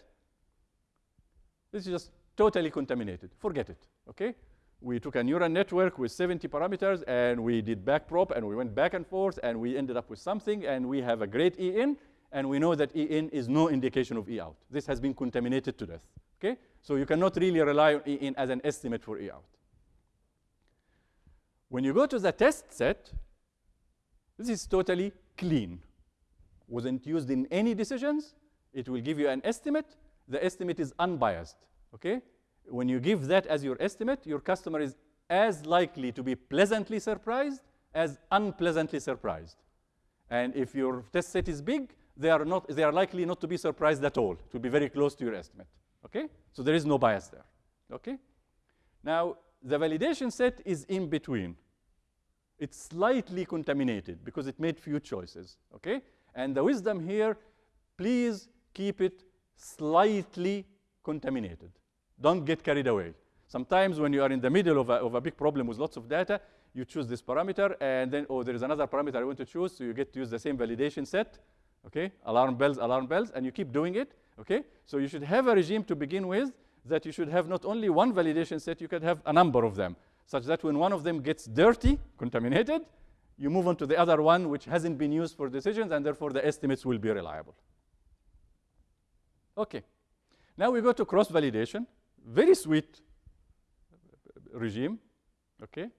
This is just totally contaminated. Forget it, okay? We took a neural network with 70 parameters, and we did backprop, and we went back and forth, and we ended up with something, and we have a great E in, and we know that E in is no indication of E out. This has been contaminated to death, okay? So you cannot really rely on E in as an estimate for E out. When you go to the test set, this is totally clean. Wasn't used in any decisions. It will give you an estimate. The estimate is unbiased, okay? When you give that as your estimate, your customer is as likely to be pleasantly surprised as unpleasantly surprised. And if your test set is big, they are, not, they are likely not to be surprised at all. It will be very close to your estimate. Okay? So there is no bias there. Okay? Now, the validation set is in between. It's slightly contaminated because it made few choices. Okay? And the wisdom here, please keep it slightly contaminated. Don't get carried away. Sometimes when you are in the middle of a, of a big problem with lots of data, you choose this parameter, and then, oh, there is another parameter I want to choose, so you get to use the same validation set, okay? Alarm bells, alarm bells, and you keep doing it, okay? So you should have a regime to begin with that you should have not only one validation set, you could have a number of them, such that when one of them gets dirty, contaminated, you move on to the other one which hasn't been used for decisions, and therefore the estimates will be reliable. Okay. Now we go to cross-validation. Very sweet regime, okay?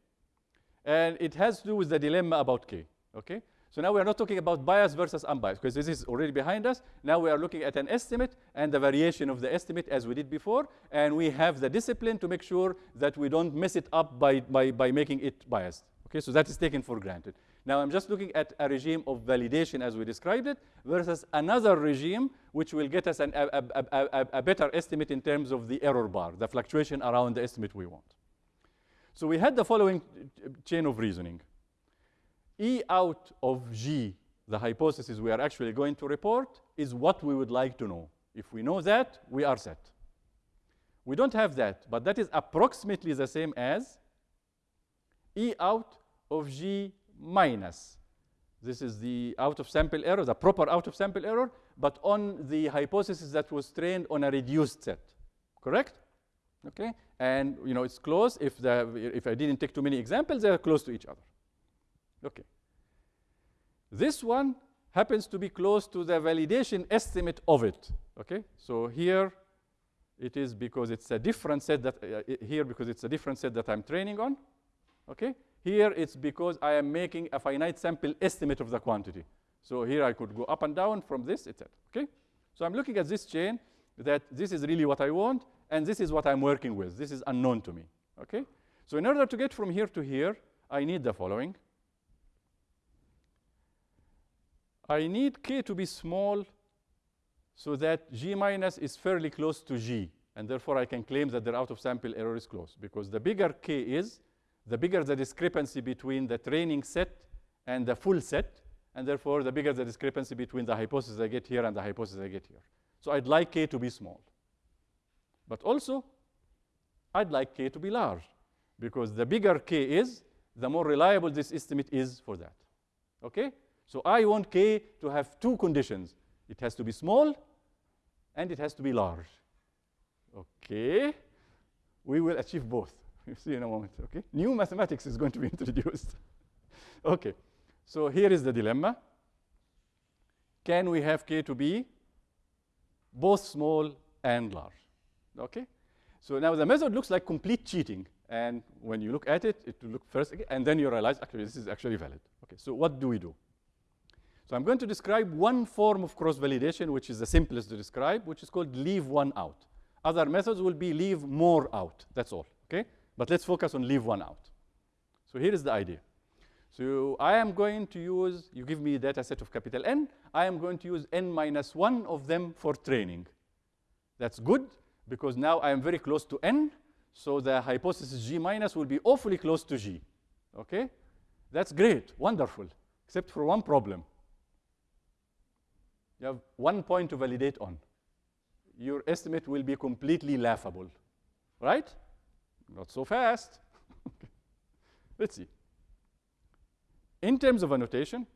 And it has to do with the dilemma about K, okay? So now we are not talking about bias versus unbiased, because this is already behind us. Now we are looking at an estimate and the variation of the estimate as we did before, and we have the discipline to make sure that we don't mess it up by, by, by making it biased. Okay, so that is taken for granted. Now I'm just looking at a regime of validation as we described it versus another regime which will get us an, a, a, a, a better estimate in terms of the error bar, the fluctuation around the estimate we want. So we had the following chain of reasoning. E out of G, the hypothesis we are actually going to report, is what we would like to know. If we know that, we are set. We don't have that, but that is approximately the same as E out of G minus. This is the out of sample error, the proper out of sample error, but on the hypothesis that was trained on a reduced set. Correct? Okay? And you know it's close. If the if I didn't take too many examples, they are close to each other. Okay. This one happens to be close to the validation estimate of it. Okay? So here it is because it's a different set that uh, here because it's a different set that I'm training on. Okay? Here it's because I am making a finite sample estimate of the quantity. So here I could go up and down from this, etc. Okay? So I'm looking at this chain that this is really what I want, and this is what I'm working with. This is unknown to me. Okay? So in order to get from here to here, I need the following. I need k to be small so that g minus is fairly close to g. And therefore, I can claim that the out of sample error is close. Because the bigger k is, the bigger the discrepancy between the training set and the full set. And therefore, the bigger the discrepancy between the hypothesis I get here and the hypothesis I get here. So I'd like k to be small. But also, I'd like k to be large. Because the bigger k is, the more reliable this estimate is for that. Okay? So I want k to have two conditions. It has to be small, and it has to be large. Okay? We will achieve both. You see in a moment, okay? New mathematics is going to be introduced. okay, so here is the dilemma. Can we have k to be both small and large? Okay? So now the method looks like complete cheating. And when you look at it, it will look first, and then you realize, actually, this is actually valid. Okay, so what do we do? So I'm going to describe one form of cross-validation, which is the simplest to describe, which is called leave one out. Other methods will be leave more out. That's all, okay? But let's focus on leave one out. So here is the idea. So I am going to use, you give me a data set of capital N, I am going to use N minus one of them for training. That's good, because now I am very close to N, so the hypothesis G minus will be awfully close to G, okay? That's great, wonderful, except for one problem. You have one point to validate on. Your estimate will be completely laughable, right? Not so fast. Let's see. In terms of annotation,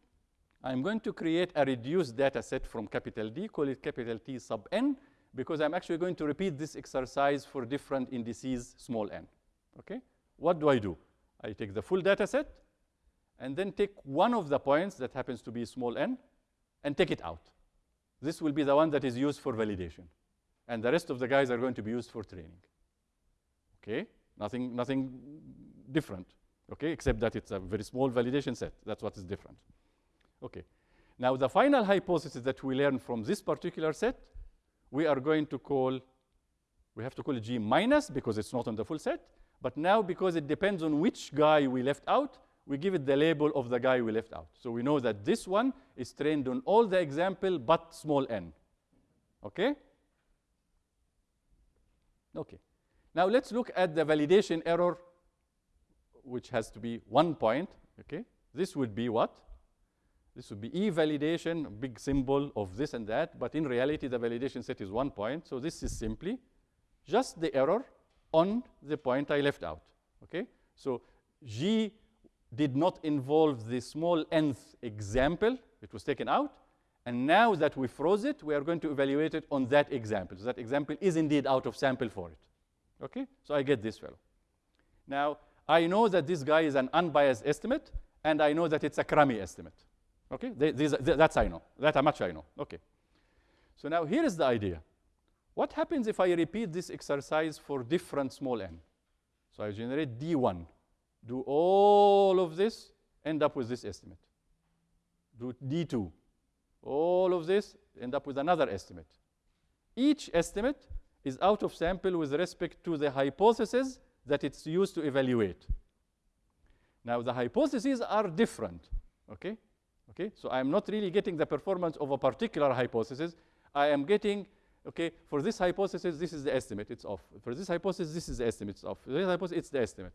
I'm going to create a reduced data set from capital D, call it capital T sub n, because I'm actually going to repeat this exercise for different indices small n. Okay? What do I do? I take the full data set, and then take one of the points that happens to be small n, and take it out. This will be the one that is used for validation. And the rest of the guys are going to be used for training. Okay? Nothing, nothing different. Okay? Except that it's a very small validation set. That's what is different. Okay. Now, the final hypothesis that we learn from this particular set, we are going to call, we have to call it G minus because it's not on the full set. But now, because it depends on which guy we left out, we give it the label of the guy we left out. So we know that this one is trained on all the example but small n. Okay? Okay. Now let's look at the validation error, which has to be one point. Okay? This would be what? This would be E validation, big symbol of this and that, but in reality the validation set is one point. So this is simply just the error on the point I left out. Okay? So G did not involve the small nth example. It was taken out. And now that we froze it, we are going to evaluate it on that example. So that example is indeed out of sample for it. Okay? So I get this fellow. Now, I know that this guy is an unbiased estimate, and I know that it's a crummy estimate. Okay? They, these, that's I know. That much I know. Okay. So now here is the idea. What happens if I repeat this exercise for different small n? So I generate D1 do all of this, end up with this estimate. Do D2. All of this, end up with another estimate. Each estimate is out of sample with respect to the hypothesis that it's used to evaluate. Now, the hypotheses are different, okay? Okay, so I'm not really getting the performance of a particular hypothesis. I am getting, okay, for this hypothesis, this is the estimate, it's off. For this hypothesis, this is the estimate, it's off. For this hypothesis, it's the estimate.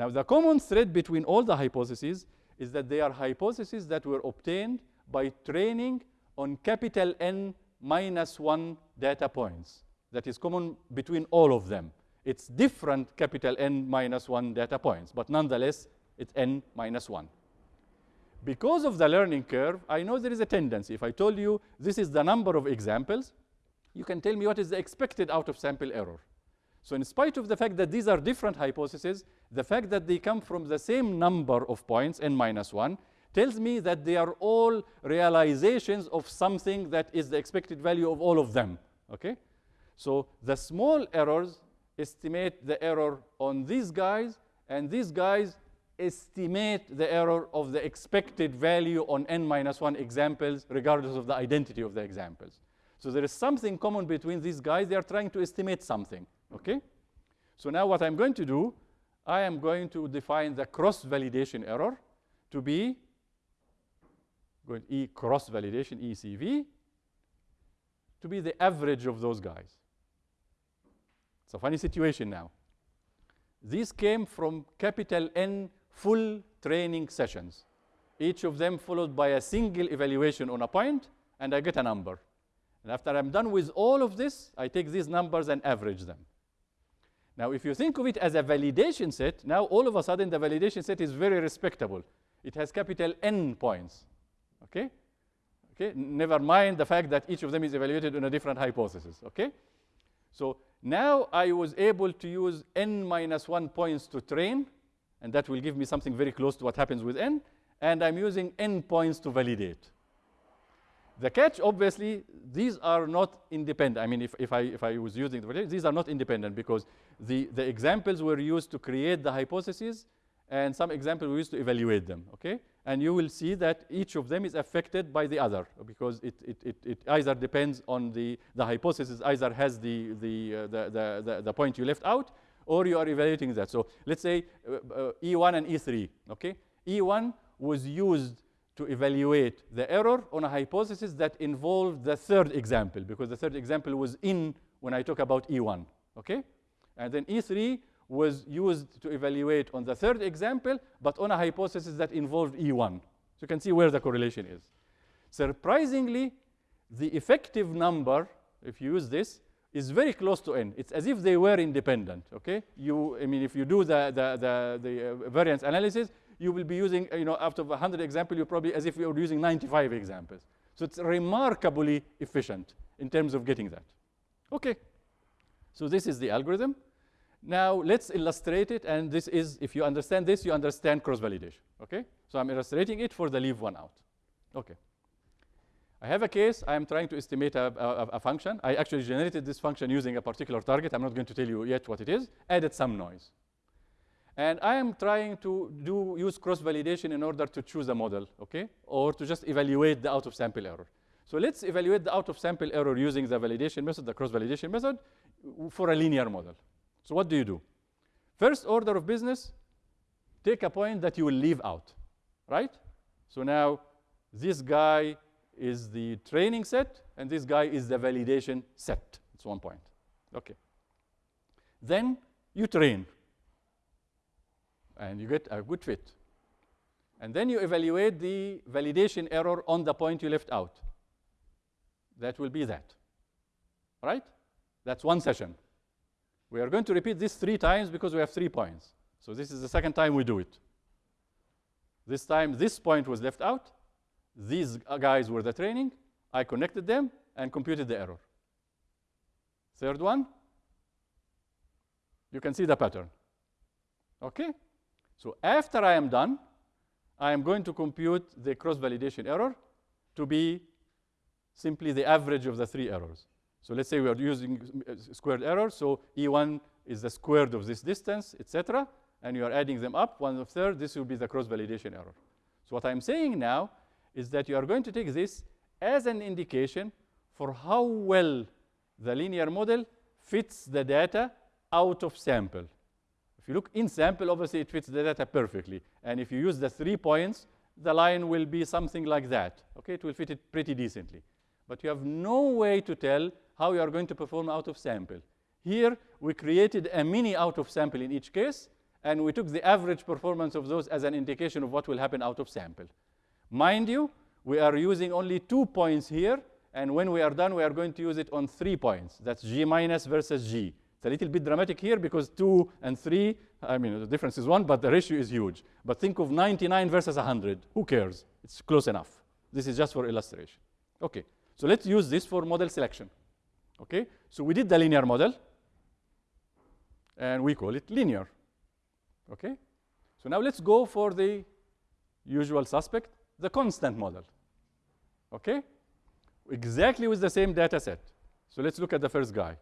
Now, the common thread between all the hypotheses is that they are hypotheses that were obtained by training on capital N minus 1 data points. That is common between all of them. It's different capital N minus 1 data points, but nonetheless, it's N minus 1. Because of the learning curve, I know there is a tendency. If I told you this is the number of examples, you can tell me what is the expected out-of-sample error. So in spite of the fact that these are different hypotheses, the fact that they come from the same number of points, n minus 1, tells me that they are all realizations of something that is the expected value of all of them. Okay? So the small errors estimate the error on these guys, and these guys estimate the error of the expected value on n minus 1 examples, regardless of the identity of the examples. So there is something common between these guys. They are trying to estimate something. Okay? So now what I'm going to do, I am going to define the cross-validation error to be going E cross-validation, ECV, to be the average of those guys. It's a funny situation now. These came from capital N full training sessions, each of them followed by a single evaluation on a point, and I get a number. And after I'm done with all of this, I take these numbers and average them. Now, if you think of it as a validation set, now all of a sudden the validation set is very respectable. It has capital N points. Okay? Okay? Never mind the fact that each of them is evaluated on a different hypothesis. Okay? So now I was able to use N minus 1 points to train, and that will give me something very close to what happens with N, and I'm using N points to validate. The catch, obviously, these are not independent. I mean, if, if, I, if I was using the these are not independent because the, the examples were used to create the hypotheses, and some examples were used to evaluate them, okay? And you will see that each of them is affected by the other because it, it, it, it either depends on the, the hypothesis, either has the, the, uh, the, the, the, point you left out, or you are evaluating that. So let's say uh, uh, E1 and E3, okay? E1 was used to evaluate the error on a hypothesis that involved the third example, because the third example was in when I talk about E1, okay? And then E3 was used to evaluate on the third example, but on a hypothesis that involved E1. So you can see where the correlation is. Surprisingly, the effective number, if you use this, is very close to n. It's as if they were independent, okay? You, I mean, if you do the, the, the, the uh, variance analysis, you will be using, you know, out of 100 examples, you probably as if you're using 95 examples. So it's remarkably efficient in terms of getting that. Okay, so this is the algorithm. Now let's illustrate it, and this is, if you understand this, you understand cross-validation, okay? So I'm illustrating it for the leave one out. Okay. I have a case, I am trying to estimate a, a, a, function. I actually generated this function using a particular target. I'm not going to tell you yet what it is. Added some noise. And I am trying to do use cross-validation in order to choose a model, okay? Or to just evaluate the out-of-sample error. So let's evaluate the out-of-sample error using the validation method, the cross-validation method, for a linear model. So what do you do? First order of business, take a point that you will leave out, right? So now this guy is the training set, and this guy is the validation set. It's one point. Okay. Then you train and you get a good fit. And then you evaluate the validation error on the point you left out. That will be that. Right? That's one session. We are going to repeat this three times because we have three points. So this is the second time we do it. This time, this point was left out. These guys were the training. I connected them and computed the error. Third one, you can see the pattern. Okay? So after I am done, I am going to compute the cross-validation error to be simply the average of the three errors. So let's say we are using squared error. So E1 is the squared of this distance, etc. And you are adding them up, one of third. This will be the cross-validation error. So what I'm saying now is that you are going to take this as an indication for how well the linear model fits the data out of sample. If you look in sample, obviously it fits the data perfectly. And if you use the three points, the line will be something like that. Okay, it will fit it pretty decently. But you have no way to tell how you are going to perform out of sample. Here, we created a mini out of sample in each case, and we took the average performance of those as an indication of what will happen out of sample. Mind you, we are using only two points here, and when we are done, we are going to use it on three points. That's G minus versus G. It's a little bit dramatic here because two and three, I mean, the difference is one, but the ratio is huge. But think of 99 versus 100. Who cares? It's close enough. This is just for illustration. Okay, so let's use this for model selection. Okay, so we did the linear model, and we call it linear. Okay, so now let's go for the usual suspect, the constant model. Okay, exactly with the same data set. So let's look at the first guy.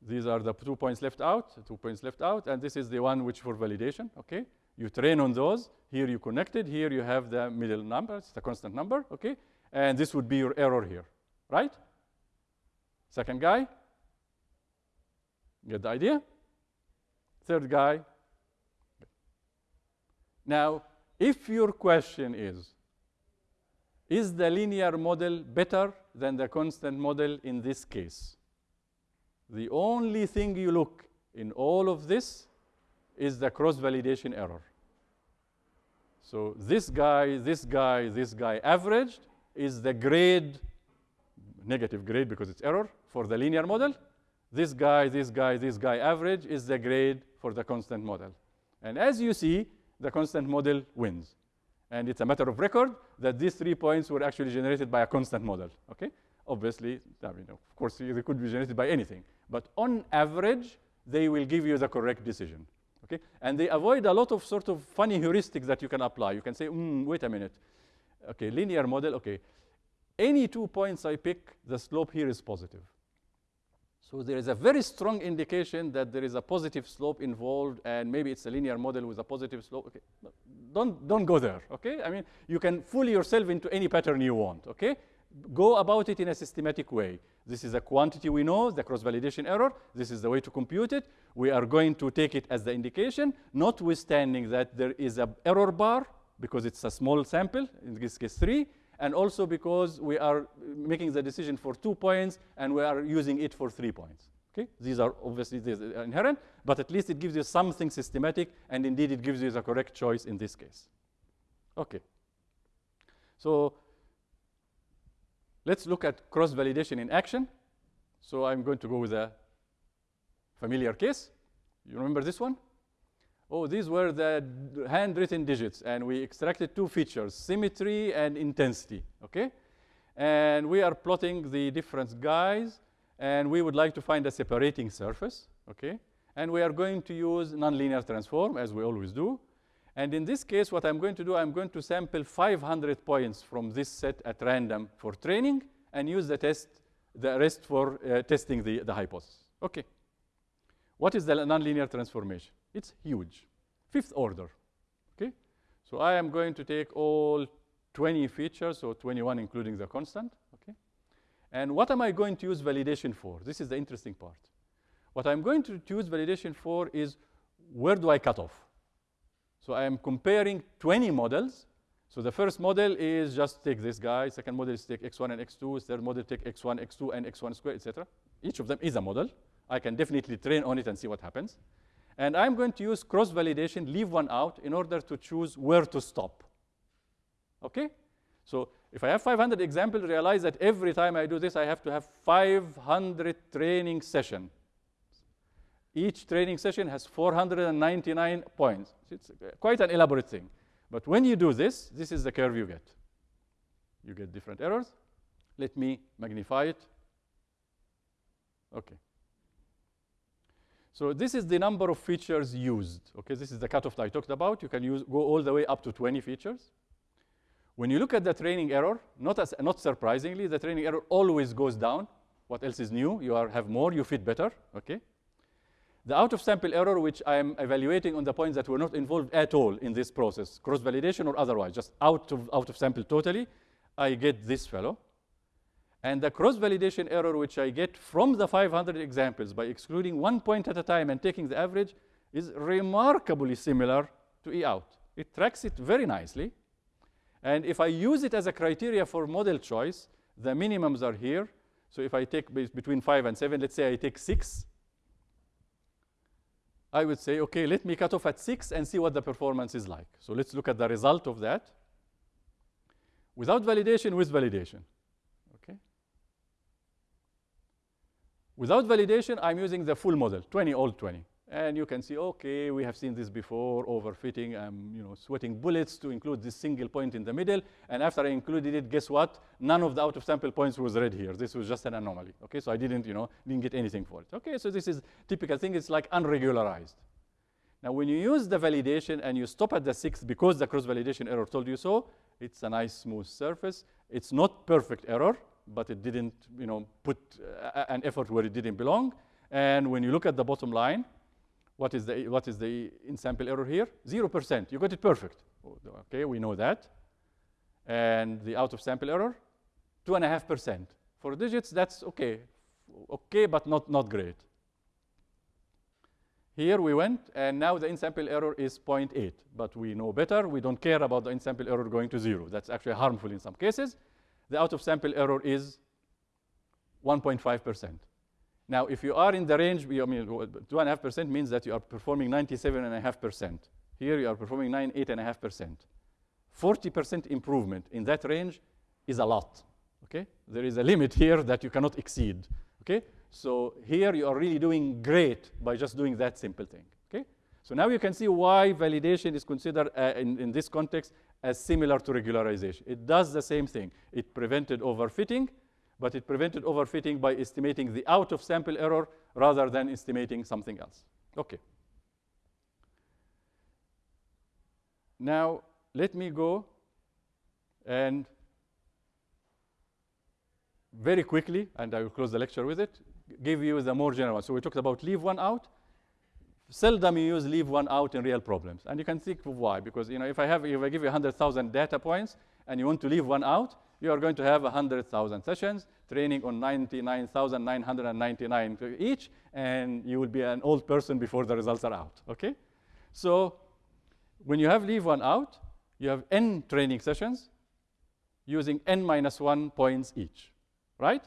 These are the two points left out, two points left out, and this is the one which for validation, okay? You train on those. Here you connected. Here you have the middle number. It's the constant number, okay? And this would be your error here, right? Second guy. Get the idea? Third guy. Now, if your question is, is the linear model better than the constant model in this case? The only thing you look in all of this is the cross-validation error. So this guy, this guy, this guy averaged is the grade, negative grade because it's error for the linear model. This guy, this guy, this guy average is the grade for the constant model. And as you see, the constant model wins. And it's a matter of record that these three points were actually generated by a constant model. Okay? Obviously, I mean, of course, they could be generated by anything. But on average, they will give you the correct decision. Okay? And they avoid a lot of sort of funny heuristics that you can apply. You can say, mm, wait a minute. Okay, linear model, okay. Any two points I pick, the slope here is positive. So there is a very strong indication that there is a positive slope involved, and maybe it's a linear model with a positive slope. Okay, don't don't go there. Okay, I mean you can fool yourself into any pattern you want. Okay, go about it in a systematic way. This is a quantity we know, the cross-validation error. This is the way to compute it. We are going to take it as the indication, notwithstanding that there is an error bar because it's a small sample, in this case three, and also because we are making the decision for two points and we are using it for three points. Okay? These are obviously these are inherent, but at least it gives you something systematic, and indeed it gives you the correct choice in this case. Okay. So Let's look at cross-validation in action. So I'm going to go with a familiar case. You remember this one? Oh, these were the handwritten digits, and we extracted two features, symmetry and intensity, okay? And we are plotting the different guys, and we would like to find a separating surface, okay? And we are going to use nonlinear transform, as we always do. And in this case, what I'm going to do, I'm going to sample 500 points from this set at random for training and use the test, the rest for uh, testing the, the hypothesis. Okay. What is the nonlinear transformation? It's huge, fifth order. Okay. So I am going to take all 20 features, so 21 including the constant. Okay. And what am I going to use validation for? This is the interesting part. What I'm going to use validation for is where do I cut off? So I am comparing 20 models. So the first model is just take this guy. Second model is take x1 and x2. Third model take x1, x2, and x1 squared, etc. Each of them is a model. I can definitely train on it and see what happens. And I'm going to use cross-validation, leave one out, in order to choose where to stop. Okay? So if I have 500 examples, realize that every time I do this, I have to have 500 training session. Each training session has 499 points. It's quite an elaborate thing. But when you do this, this is the curve you get. You get different errors. Let me magnify it. Okay. So this is the number of features used. Okay, this is the cutoff that I talked about. You can use, go all the way up to 20 features. When you look at the training error, not, as, not surprisingly, the training error always goes down. What else is new? You are, have more, you fit better. Okay. The out-of-sample error, which I am evaluating on the points that were not involved at all in this process, cross-validation or otherwise, just out of, out of sample totally, I get this fellow. And the cross-validation error, which I get from the 500 examples by excluding one point at a time and taking the average, is remarkably similar to E out. It tracks it very nicely. And if I use it as a criteria for model choice, the minimums are here. So if I take between 5 and 7, let's say I take 6, I would say, okay, let me cut off at 6 and see what the performance is like. So let's look at the result of that. Without validation, with validation. Okay. Without validation, I'm using the full model, 20 all 20. And you can see, okay, we have seen this before, overfitting. I'm you know, sweating bullets to include this single point in the middle. And after I included it, guess what? None of the out-of-sample points was red here. This was just an anomaly. Okay, so I didn't, you know, didn't get anything for it. Okay, so this is typical thing. It's like unregularized. Now, when you use the validation and you stop at the sixth because the cross-validation error told you so, it's a nice smooth surface. It's not perfect error, but it didn't, you know, put uh, an effort where it didn't belong. And when you look at the bottom line, what is the, what is the in-sample error here? 0%. You got it perfect. Okay, we know that. And the out-of-sample error? 2.5%. For digits, that's okay. Okay, but not, not great. Here we went, and now the in-sample error is 0.8. But we know better. We don't care about the in-sample error going to zero. That's actually harmful in some cases. The out-of-sample error is 1.5%. Now, if you are in the range, I mean, 2.5% means that you are performing 97.5%. Here you are performing 98.5%. 40% improvement in that range is a lot. Okay? There is a limit here that you cannot exceed. Okay? So here you are really doing great by just doing that simple thing. Okay? So now you can see why validation is considered uh, in, in this context as similar to regularization. It does the same thing. It prevented overfitting but it prevented overfitting by estimating the out-of-sample error rather than estimating something else. Okay. Now, let me go and very quickly, and I will close the lecture with it, give you the more general one. So we talked about leave one out. Seldom you use leave one out in real problems. And you can think why. Because you know, if I have if I give you 100,000 data points and you want to leave one out, you are going to have 100,000 sessions training on 99,999 each, and you will be an old person before the results are out, okay? So when you have leave one out, you have n training sessions using n minus 1 points each, right?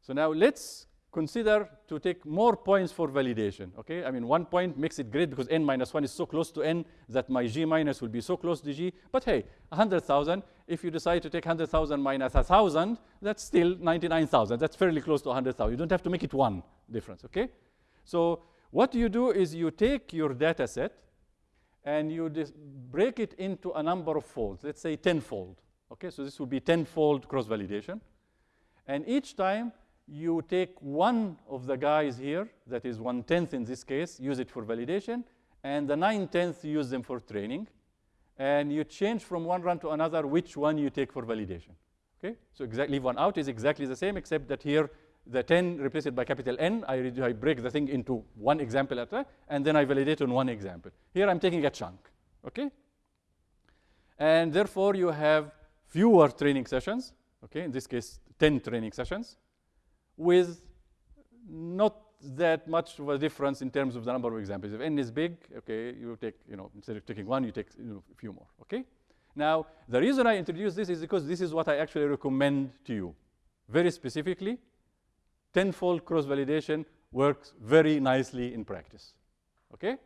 So now let's consider to take more points for validation, okay? I mean, one point makes it great because n minus 1 is so close to n that my g minus will be so close to g. But hey, 100,000, if you decide to take 100,000 minus 1,000, that's still 99,000. That's fairly close to 100,000. You don't have to make it one difference, okay? So what you do is you take your data set and you break it into a number of folds, let's say tenfold. Okay, so this would be tenfold cross-validation. And each time you take one of the guys here, that is one-tenth in this case, use it for validation, and the nine-tenths use them for training. And you change from one run to another which one you take for validation. Okay, so exactly leave one out is exactly the same, except that here the 10 replace it by capital N. I, I break the thing into one example at a and then I validate on one example. Here I'm taking a chunk. Okay, and therefore you have fewer training sessions. Okay, in this case, 10 training sessions with not that much of a difference in terms of the number of examples. If n is big, okay, you take, you know, instead of taking one, you take you know, a few more, okay? Now, the reason I introduce this is because this is what I actually recommend to you. Very specifically, tenfold cross-validation works very nicely in practice, okay?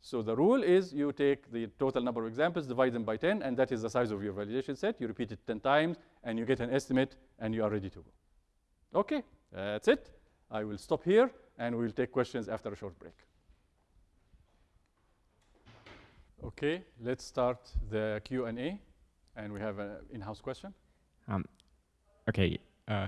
So the rule is you take the total number of examples, divide them by 10, and that is the size of your validation set. You repeat it 10 times, and you get an estimate, and you are ready to go. Okay, that's it. I will stop here and we'll take questions after a short break. Okay, let's start the Q&A. And we have an in-house question. Um, okay, uh,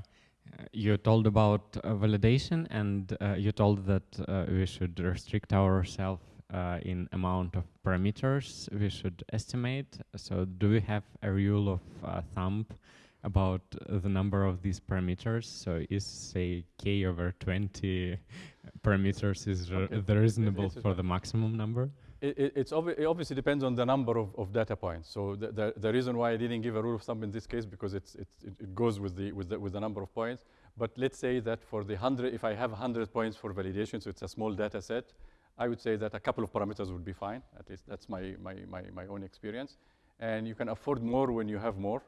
you told about uh, validation and uh, you told that uh, we should restrict ourselves uh, in amount of parameters we should estimate. So do we have a rule of uh, thumb about the number of these parameters. So is say k over 20 parameters is okay. the reasonable it, for the maximum number? It, it, it's obvi it obviously depends on the number of, of data points. So the, the, the, reason why I didn't give a rule of thumb in this case because it's, it's, it, goes with the, with, the, with the number of points. But let's say that for the 100, if I have 100 points for validation, so it's a small data set, I would say that a couple of parameters would be fine. At least that's my, my, my, my own experience. And you can afford more when you have more.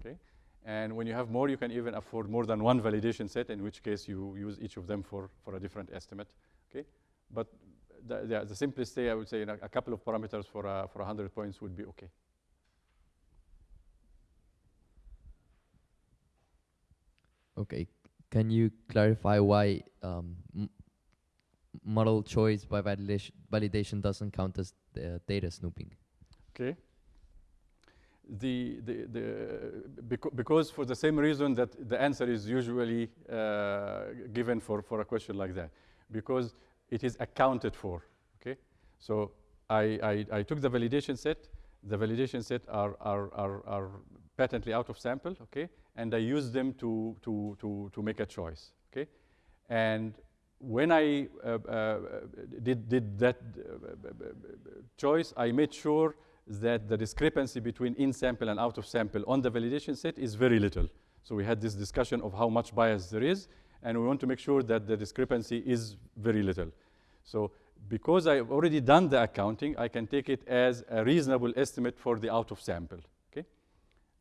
Okay. And when you have more, you can even afford more than one validation set, in which case you use each of them for, for a different estimate. Okay, but the, the, the simplest way I would say a couple of parameters for uh, for 100 points would be okay. Okay. Can you clarify why um, model choice by validation, validation doesn't count as the data snooping? Okay. The, the, the, beca- because for the same reason that the answer is usually uh, given for, for a question like that, because it is accounted for, okay? So I, I, I took the validation set, the validation set are, are, are, are patently out of sample, okay? And I use them to, to, to, to make a choice, okay? And when I uh, uh, did, did that uh, choice, I made sure that the discrepancy between in sample and out of sample on the validation set is very little. So we had this discussion of how much bias there is, and we want to make sure that the discrepancy is very little. So because I've already done the accounting, I can take it as a reasonable estimate for the out of sample. Okay,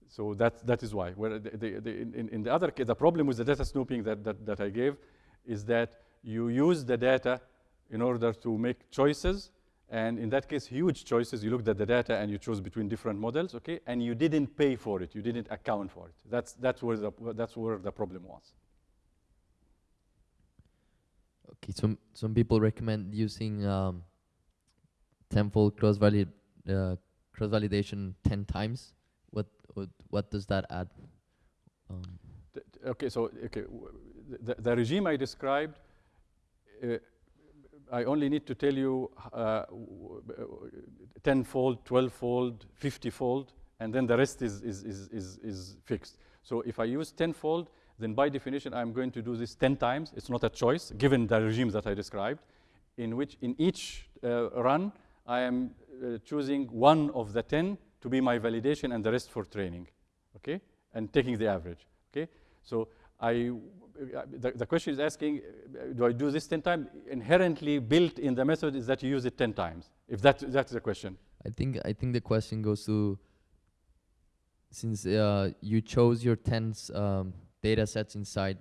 so that that is why. Where the, the, the, in, in the other case, the problem with the data snooping that, that that I gave is that you use the data in order to make choices, and in that case, huge choices. You looked at the data and you chose between different models. Okay, and you didn't pay for it. You didn't account for it. That's that's where the that's where the problem was. Okay, some some people recommend using um, tenfold cross valid uh, cross validation ten times. What what what does that add? Um, Okay, so okay, the, the regime I described, uh, I only need to tell you uh, twelvefold, fiftyfold, and then the rest is, is, is, is, is fixed. So if I use tenfold, then by definition I'm going to do this 10 times. It's not a choice, given the regime that I described, in which in each uh, run I am uh, choosing one of the 10 to be my validation and the rest for training, okay? And taking the average, okay? So I, the, the question is asking, uh, do I do this 10 times? Inherently built in the method is that you use it 10 times, if that, that's the question. I think I think the question goes to since uh, you chose your 10 um, data sets inside,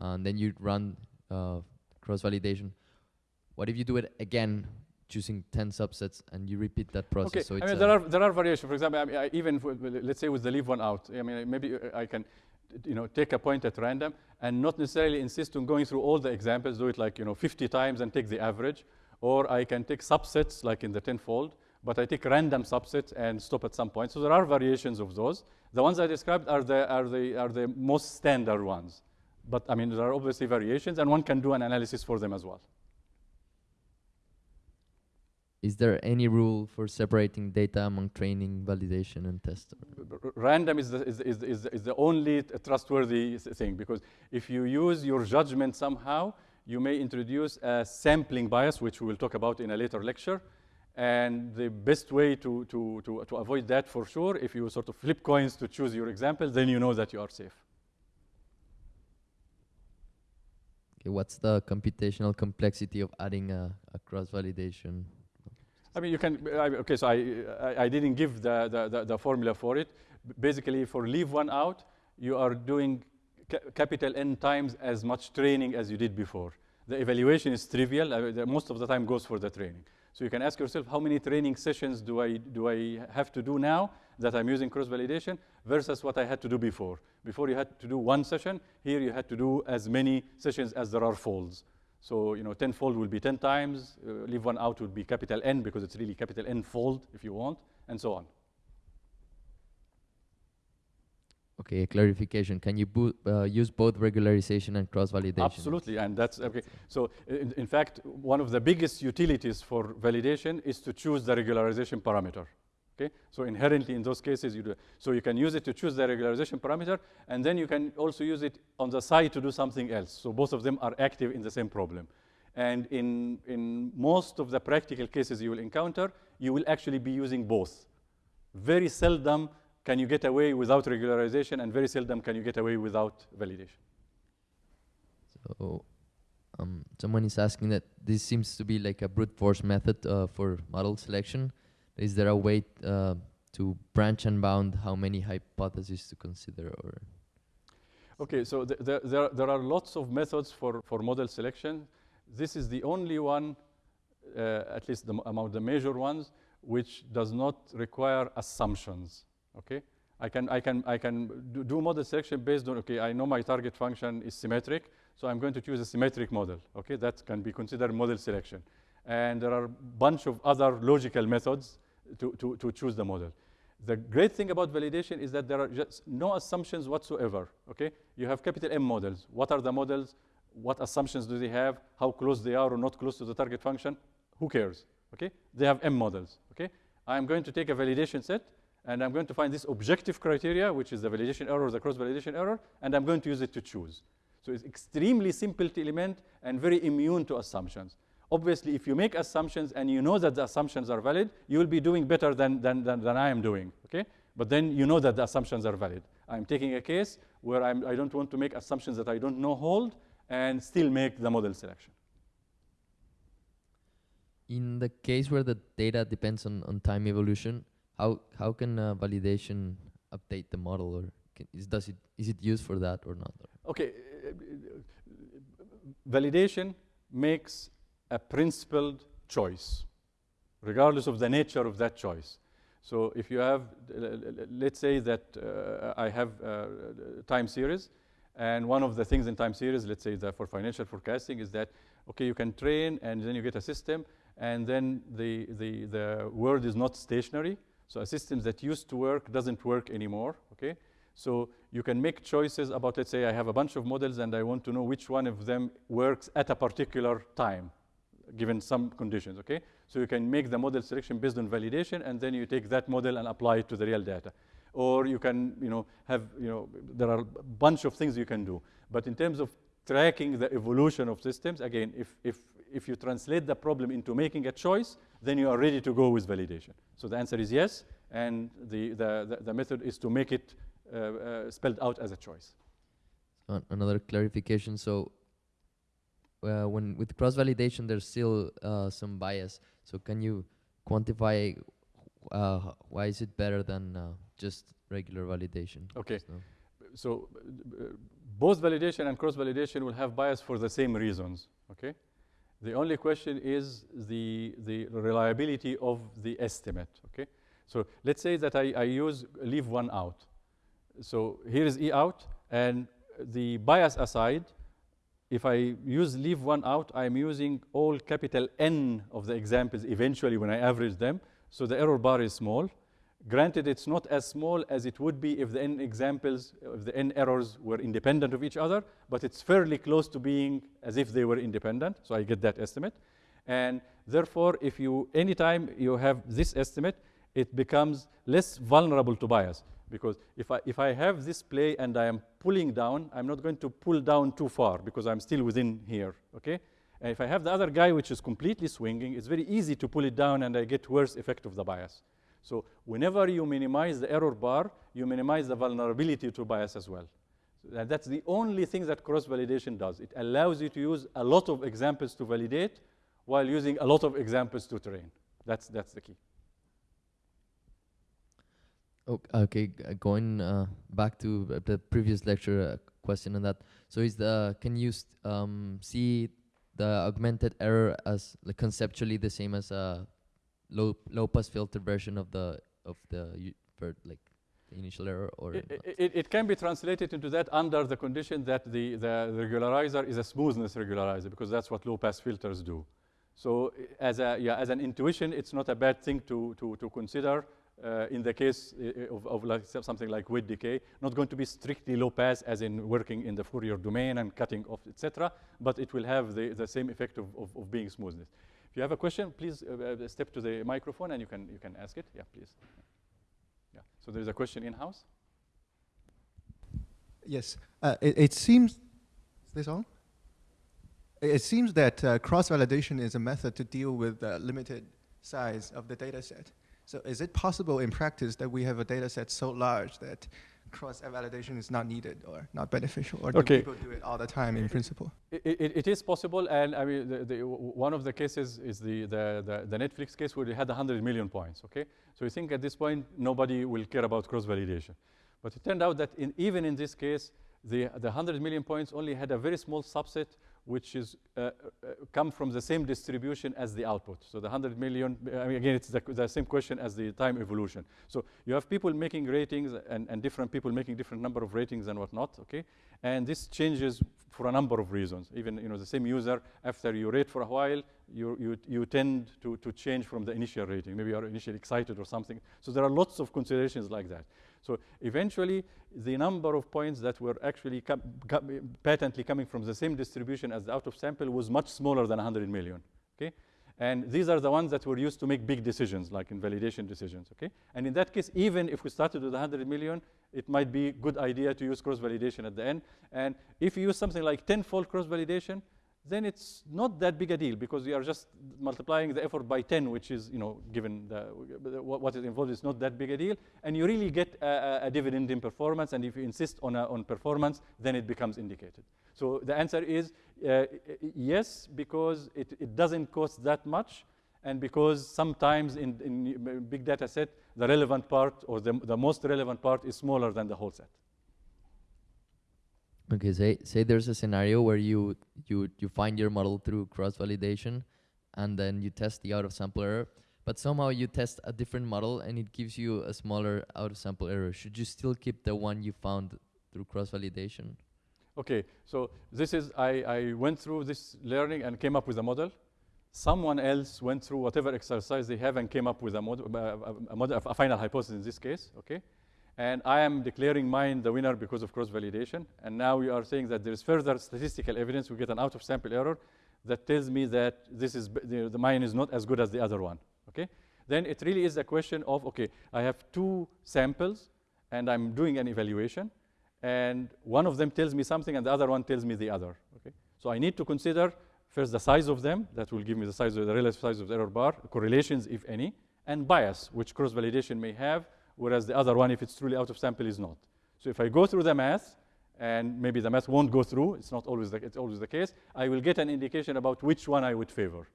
uh, and then you run uh, cross validation. What if you do it again, choosing ten subsets, and you repeat that process? Okay, So I mean, there are, there are variations. For example, I mean, I even, let's say with the leave one out, I mean, maybe uh, I can, you know, take a point at random and not necessarily insist on going through all the examples, do it like, you know, 50 times and take the average. Or I can take subsets like in the tenfold, but I take random subsets and stop at some point. So there are variations of those. The ones I described are the, are the, are the most standard ones. But I mean, there are obviously variations, and one can do an analysis for them as well. Is there any rule for separating data among training, validation, and test? random is the, is, is, is, is the only trustworthy thing because if you use your judgment somehow, you may introduce a sampling bias, which we will talk about in a later lecture. And the best way to, to, to, to avoid that for sure, if you sort of flip coins to choose your example, then you know that you are safe. Okay, what's the computational complexity of adding a, a cross validation? I mean, you can, I, okay, so I, I, I didn't give the, the, the, the formula for it. Basically, for leave one out, you are doing ca- capital N times as much training as you did before. The evaluation is trivial. I most of the time goes for the training. So you can ask yourself, how many training sessions do I, do I have to do now that I'm using cross-validation versus what I had to do before? Before you had to do one session. Here you had to do as many sessions as there are folds. So, you know, tenfold will be 10 times, uh, leave one out would be capital N because it's really capital N fold if you want, and so on. Okay, a clarification. Can you bo- uh, use both regularization and cross validation? Absolutely, and that's okay. So, in, in fact, one of the biggest utilities for validation is to choose the regularization parameter. Okay, so inherently in those cases you do. So you can use it to choose the regularization parameter, and then you can also use it on the side to do something else. So both of them are active in the same problem. And in, in most of the practical cases you will encounter, you will actually be using both. Very seldom can you get away without regularization, and very seldom can you get away without validation. So, um, someone is asking that this seems to be like a brute force method uh, for model selection. Is there a way uh, to branch and bound how many hypotheses to consider? Or Okay, so th- there, there, there are lots of methods for, for model selection. This is the only one, uh, at least the, among the major ones, which does not require assumptions. Okay, I can I can I can do, model selection based on okay. I know my target function is symmetric, so I'm going to choose a symmetric model. Okay, that can be considered model selection. And there are a bunch of other logical methods to, to, to choose the model. The great thing about validation is that there are just no assumptions whatsoever. Okay, you have capital M models. What are the models? What assumptions do they have? How close they are or not close to the target function? Who cares? Okay, they have M models. Okay, I'm going to take a validation set and I'm going to find this objective criteria, which is the validation error, the cross-validation error, and I'm going to use it to choose. So it's extremely simple to implement and very immune to assumptions. Obviously, if you make assumptions and you know that the assumptions are valid, you will be doing better than, than, than, than I am doing, okay? But then you know that the assumptions are valid. I'm taking a case where I'm, I don't want to make assumptions that I don't know hold and still make the model selection. In the case where the data depends on, on time evolution, how, how can uh, validation update the model or can, is, does it, is it used for that or not? Okay, uh, validation makes a principled choice, regardless of the nature of that choice. So if you have, let's say that uh, I have uh, time series, and one of the things in time series, let's say that for financial forecasting, is that, okay, you can train and then you get a system, and then the, the, the world is not stationary. So a system that used to work doesn't work anymore, okay? So you can make choices about, let's say I have a bunch of models and I want to know which one of them works at a particular time, given some conditions, okay? So you can make the model selection based on validation and then you take that model and apply it to the real data. Or you can, you know, have, you know, there are a bunch of things you can do. But in terms of tracking the evolution of systems, again, if, if, if you translate the problem into making a choice, then you are ready to go with validation. So the answer is yes, and the, the, the, the method is to make it uh, uh, spelled out as a choice. Uh, another clarification. So uh, when with cross validation, there's still uh, some bias. So can you quantify uh, why is it better than just regular validation? Okay. So both validation and cross validation will have bias for the same reasons. Okay. The only question is the, the reliability of the estimate, okay? So let's say that I, I use leave one out. So here is E out, and the bias aside, if I use leave one out, I'm using all capital N of the examples eventually when I average them, so the error bar is small. Granted, it's not as small as it would be if the n examples, if the n errors were independent of each other, but it's fairly close to being as if they were independent, so I get that estimate. And therefore, if you, anytime you have this estimate, it becomes less vulnerable to bias. Because if I, if I have this play and I am pulling down, I'm not going to pull down too far because I'm still within here, okay? And if I have the other guy which is completely swinging, it's very easy to pull it down and I get worse effect of the bias. So whenever you minimize the error bar, you minimize the vulnerability to bias as well. So that's the only thing that cross-validation does. It allows you to use a lot of examples to validate while using a lot of examples to train. That's, that's the key. Okay, going uh, back to the previous lecture uh, question on that. So is the can you um, see the augmented error as like, conceptually the same as a low low pass filter version of the of the like the initial error or it, it, it, can be translated into that under the condition that the, the regularizer is a smoothness regularizer because that's what low pass filters do. So as a yeah as an intuition, it's not a bad thing to to to consider. Uh, in the case of, of like something like weight decay, not going to be strictly low pass as in working in the Fourier domain and cutting off, etc., but it will have the, the same effect of, of, of being smoothness. If you have a question, please uh, uh, step to the microphone and you can, you can ask it. Yeah, please. Yeah. So there's a question in-house? Yes. Uh, it, it, seems, is this on? It seems that uh, cross-validation is a method to deal with the limited size of the data set. So is it possible in practice that we have a data set so large that cross-validation is not needed or not beneficial, or do people do it all the time in principle? It, it, it is possible, and I mean, the, the, one of the cases is the, the, the, Netflix case where they had 100 million points, okay? So you think at this point, nobody will care about cross-validation. But it turned out that in, even in this case, the, the 100 million points only had a very small subset which is uh, uh, come from the same distribution as the output. So the 100 million, I mean, again, it's the, the, same question as the time evolution. So you have people making ratings and, and different people making different number of ratings and whatnot, okay? And this changes for a number of reasons. Even, you know, the same user, after you rate for a while, you, you, you tend to, to change from the initial rating. Maybe you're initially excited or something. So there are lots of considerations like that. So eventually, the number of points that were actually com com patently coming from the same distribution as the out of sample was much smaller than 100 million. Okay? And these are the ones that were used to make big decisions, like in validation decisions, okay? And in that case, even if we started with 100 million, it might be a good idea to use cross-validation at the end. And if you use something like 10-fold cross-validation, then it's not that big a deal because you are just multiplying the effort by 10, which is, you know, given the, what is involved is not that big a deal. And you really get a, a dividend in performance. And if you insist on, a, on performance, then it becomes indicated. So the answer is uh, yes, because it, it doesn't cost that much. And because sometimes in, in big data set, the relevant part or the, the most relevant part is smaller than the whole set. Okay, say say there's a scenario where you you you find your model through cross validation, and then you test the out of sample error, but somehow you test a different model and it gives you a smaller out of sample error. Should you still keep the one you found through cross validation? Okay, so this is I I went through this learning and came up with a model. Someone else went through whatever exercise they have and came up with a model, a, model, a final hypothesis in this case. Okay. And I am declaring mine the winner because of cross-validation. And now we are saying that there is further statistical evidence. We get an out-of-sample error that tells me that this is the, the mine is not as good as the other one. Okay? Then it really is a question of, okay, I have two samples, and I'm doing an evaluation, and one of them tells me something, and the other one tells me the other. Okay? So I need to consider first the size of them, that will give me the size of the relative size of the error bar, correlations, if any, and bias, which cross-validation may have, whereas the other one, if it's truly out of sample, is not. So if I go through the math, and maybe the math won't go through, it's not always the, it's always the case, I will get an indication about which one I would favor.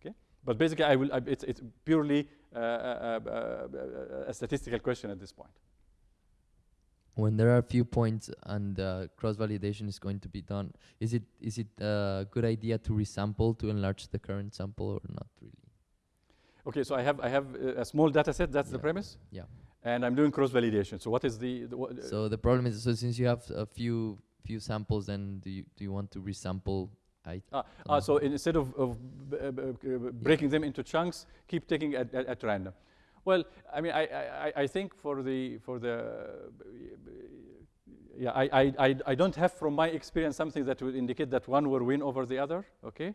Okay? But basically, I will, I, it's, it's purely uh, uh, uh, a statistical question at this point. When there are a few points and uh, cross-validation is going to be done, is it is it a good idea to resample to enlarge the current sample or not really? Okay, so I have I have a small data set. That's Yeah. the premise. Yeah. And I'm doing cross validation. So what is the, the what, So the problem is, so since you have a few few samples, then do you do you want to resample? I Ah, ah, so instead of, of b- b- b- breaking them into chunks, keep taking at, at, at random. Well, I mean, I, I, I think for the for the yeah, I, I, I, I don't have from my experience something that would indicate that one will win over the other. Okay,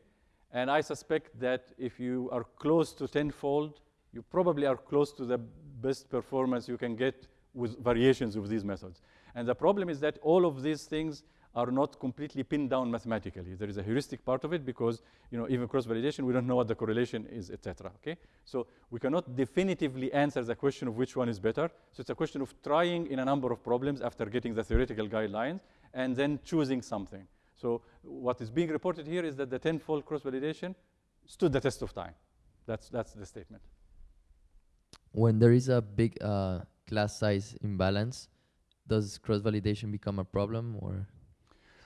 and I suspect that if you are close to tenfold, you probably are close to the best performance you can get with variations of these methods. And the problem is that all of these things are not completely pinned down mathematically. There is a heuristic part of it because, you know, even cross-validation, we don't know what the correlation is, etc. Okay, so we cannot definitively answer the question of which one is better. So it's a question of trying in a number of problems after getting the theoretical guidelines and then choosing something. So what is being reported here is that the tenfold cross-validation stood the test of time. That's that's the statement. When there is a big uh, class size imbalance, does cross-validation become a problem or?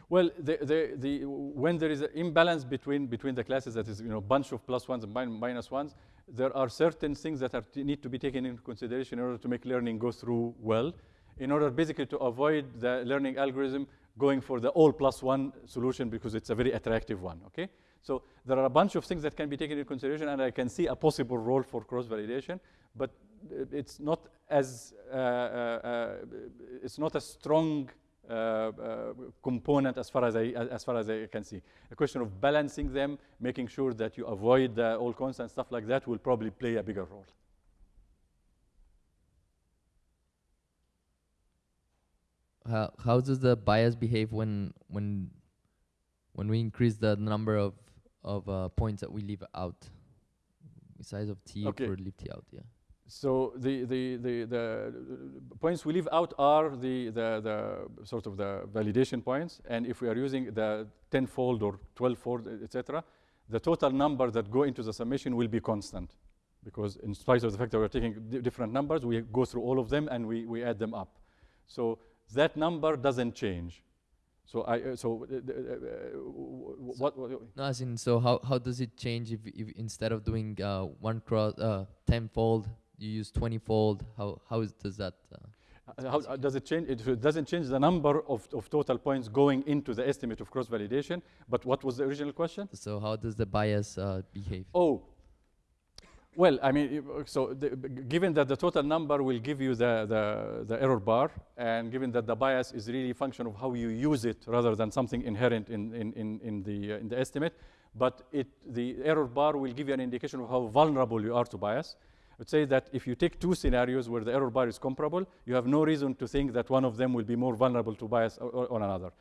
Well, the, the, the, when there is an imbalance between, between the classes, that is, you know, bunch of plus ones and min- minus ones, there are certain things that are need to be taken into consideration in order to make learning go through well, in order basically to avoid the learning algorithm going for the all plus one solution because it's a very attractive one, okay? So there are a bunch of things that can be taken into consideration, and I can see a possible role for cross-validation, but it's not as, uh, uh, it's not a strong uh, uh, component as far as I as far as I can see. A question of balancing them, making sure that you avoid the all constant stuff like that will probably play a bigger role. How how does the bias behave when when when we increase the number of of uh, points that we leave out? the Size of t Okay. for leave t out, yeah. So the, the, the, the points we leave out are the, the, the sort of the validation points. And if we are using the tenfold or twelvefold, etc., the total number that go into the summation will be constant. Because in spite of the fact that we're taking different numbers, we go through all of them and we, we add them up. So that number doesn't change. So I uh, so uh, uh, uh, what, what No, as in, so how, how does it change if, if instead of doing uh, one cross, uh, tenfold, you use twenty-fold? How, how is, does that? Uh, Uh, How uh, does it change? It doesn't change the number of, of total points going into the estimate of cross validation. But what was the original question? so how does the bias uh, behave? Oh, well, I mean, so the, given that the total number will give you the, the, the error bar, and given that the bias is really a function of how you use it rather than something inherent in, in, in, in, the, uh, in the estimate, but it, the error bar will give you an indication of how vulnerable you are to bias. Would say that if you take two scenarios where the error bar is comparable, you have no reason to think that one of them will be more vulnerable to bias on another.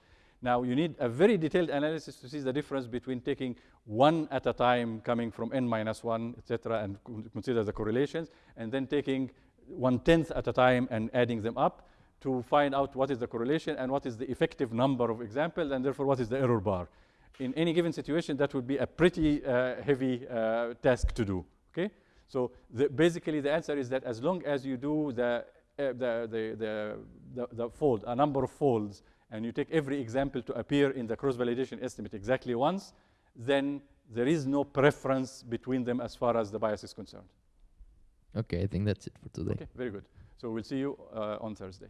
Now, you need a very detailed analysis to see the difference between taking one at a time coming from n minus 1, etc., and consider the correlations, and then taking one tenth at a time and adding them up to find out what is the correlation and what is the effective number of examples, and therefore what is the error bar. In any given situation, that would be a pretty uh, heavy uh, task to do. Okay, so the, basically the answer is that as long as you do the uh, the, the, the, the, the fold, a number of folds, and you take every example to appear in the cross-validation estimate exactly once, then there is no preference between them as far as the bias is concerned. Okay, I think that's it for today. Okay, very good. So we'll see you uh, on Thursday.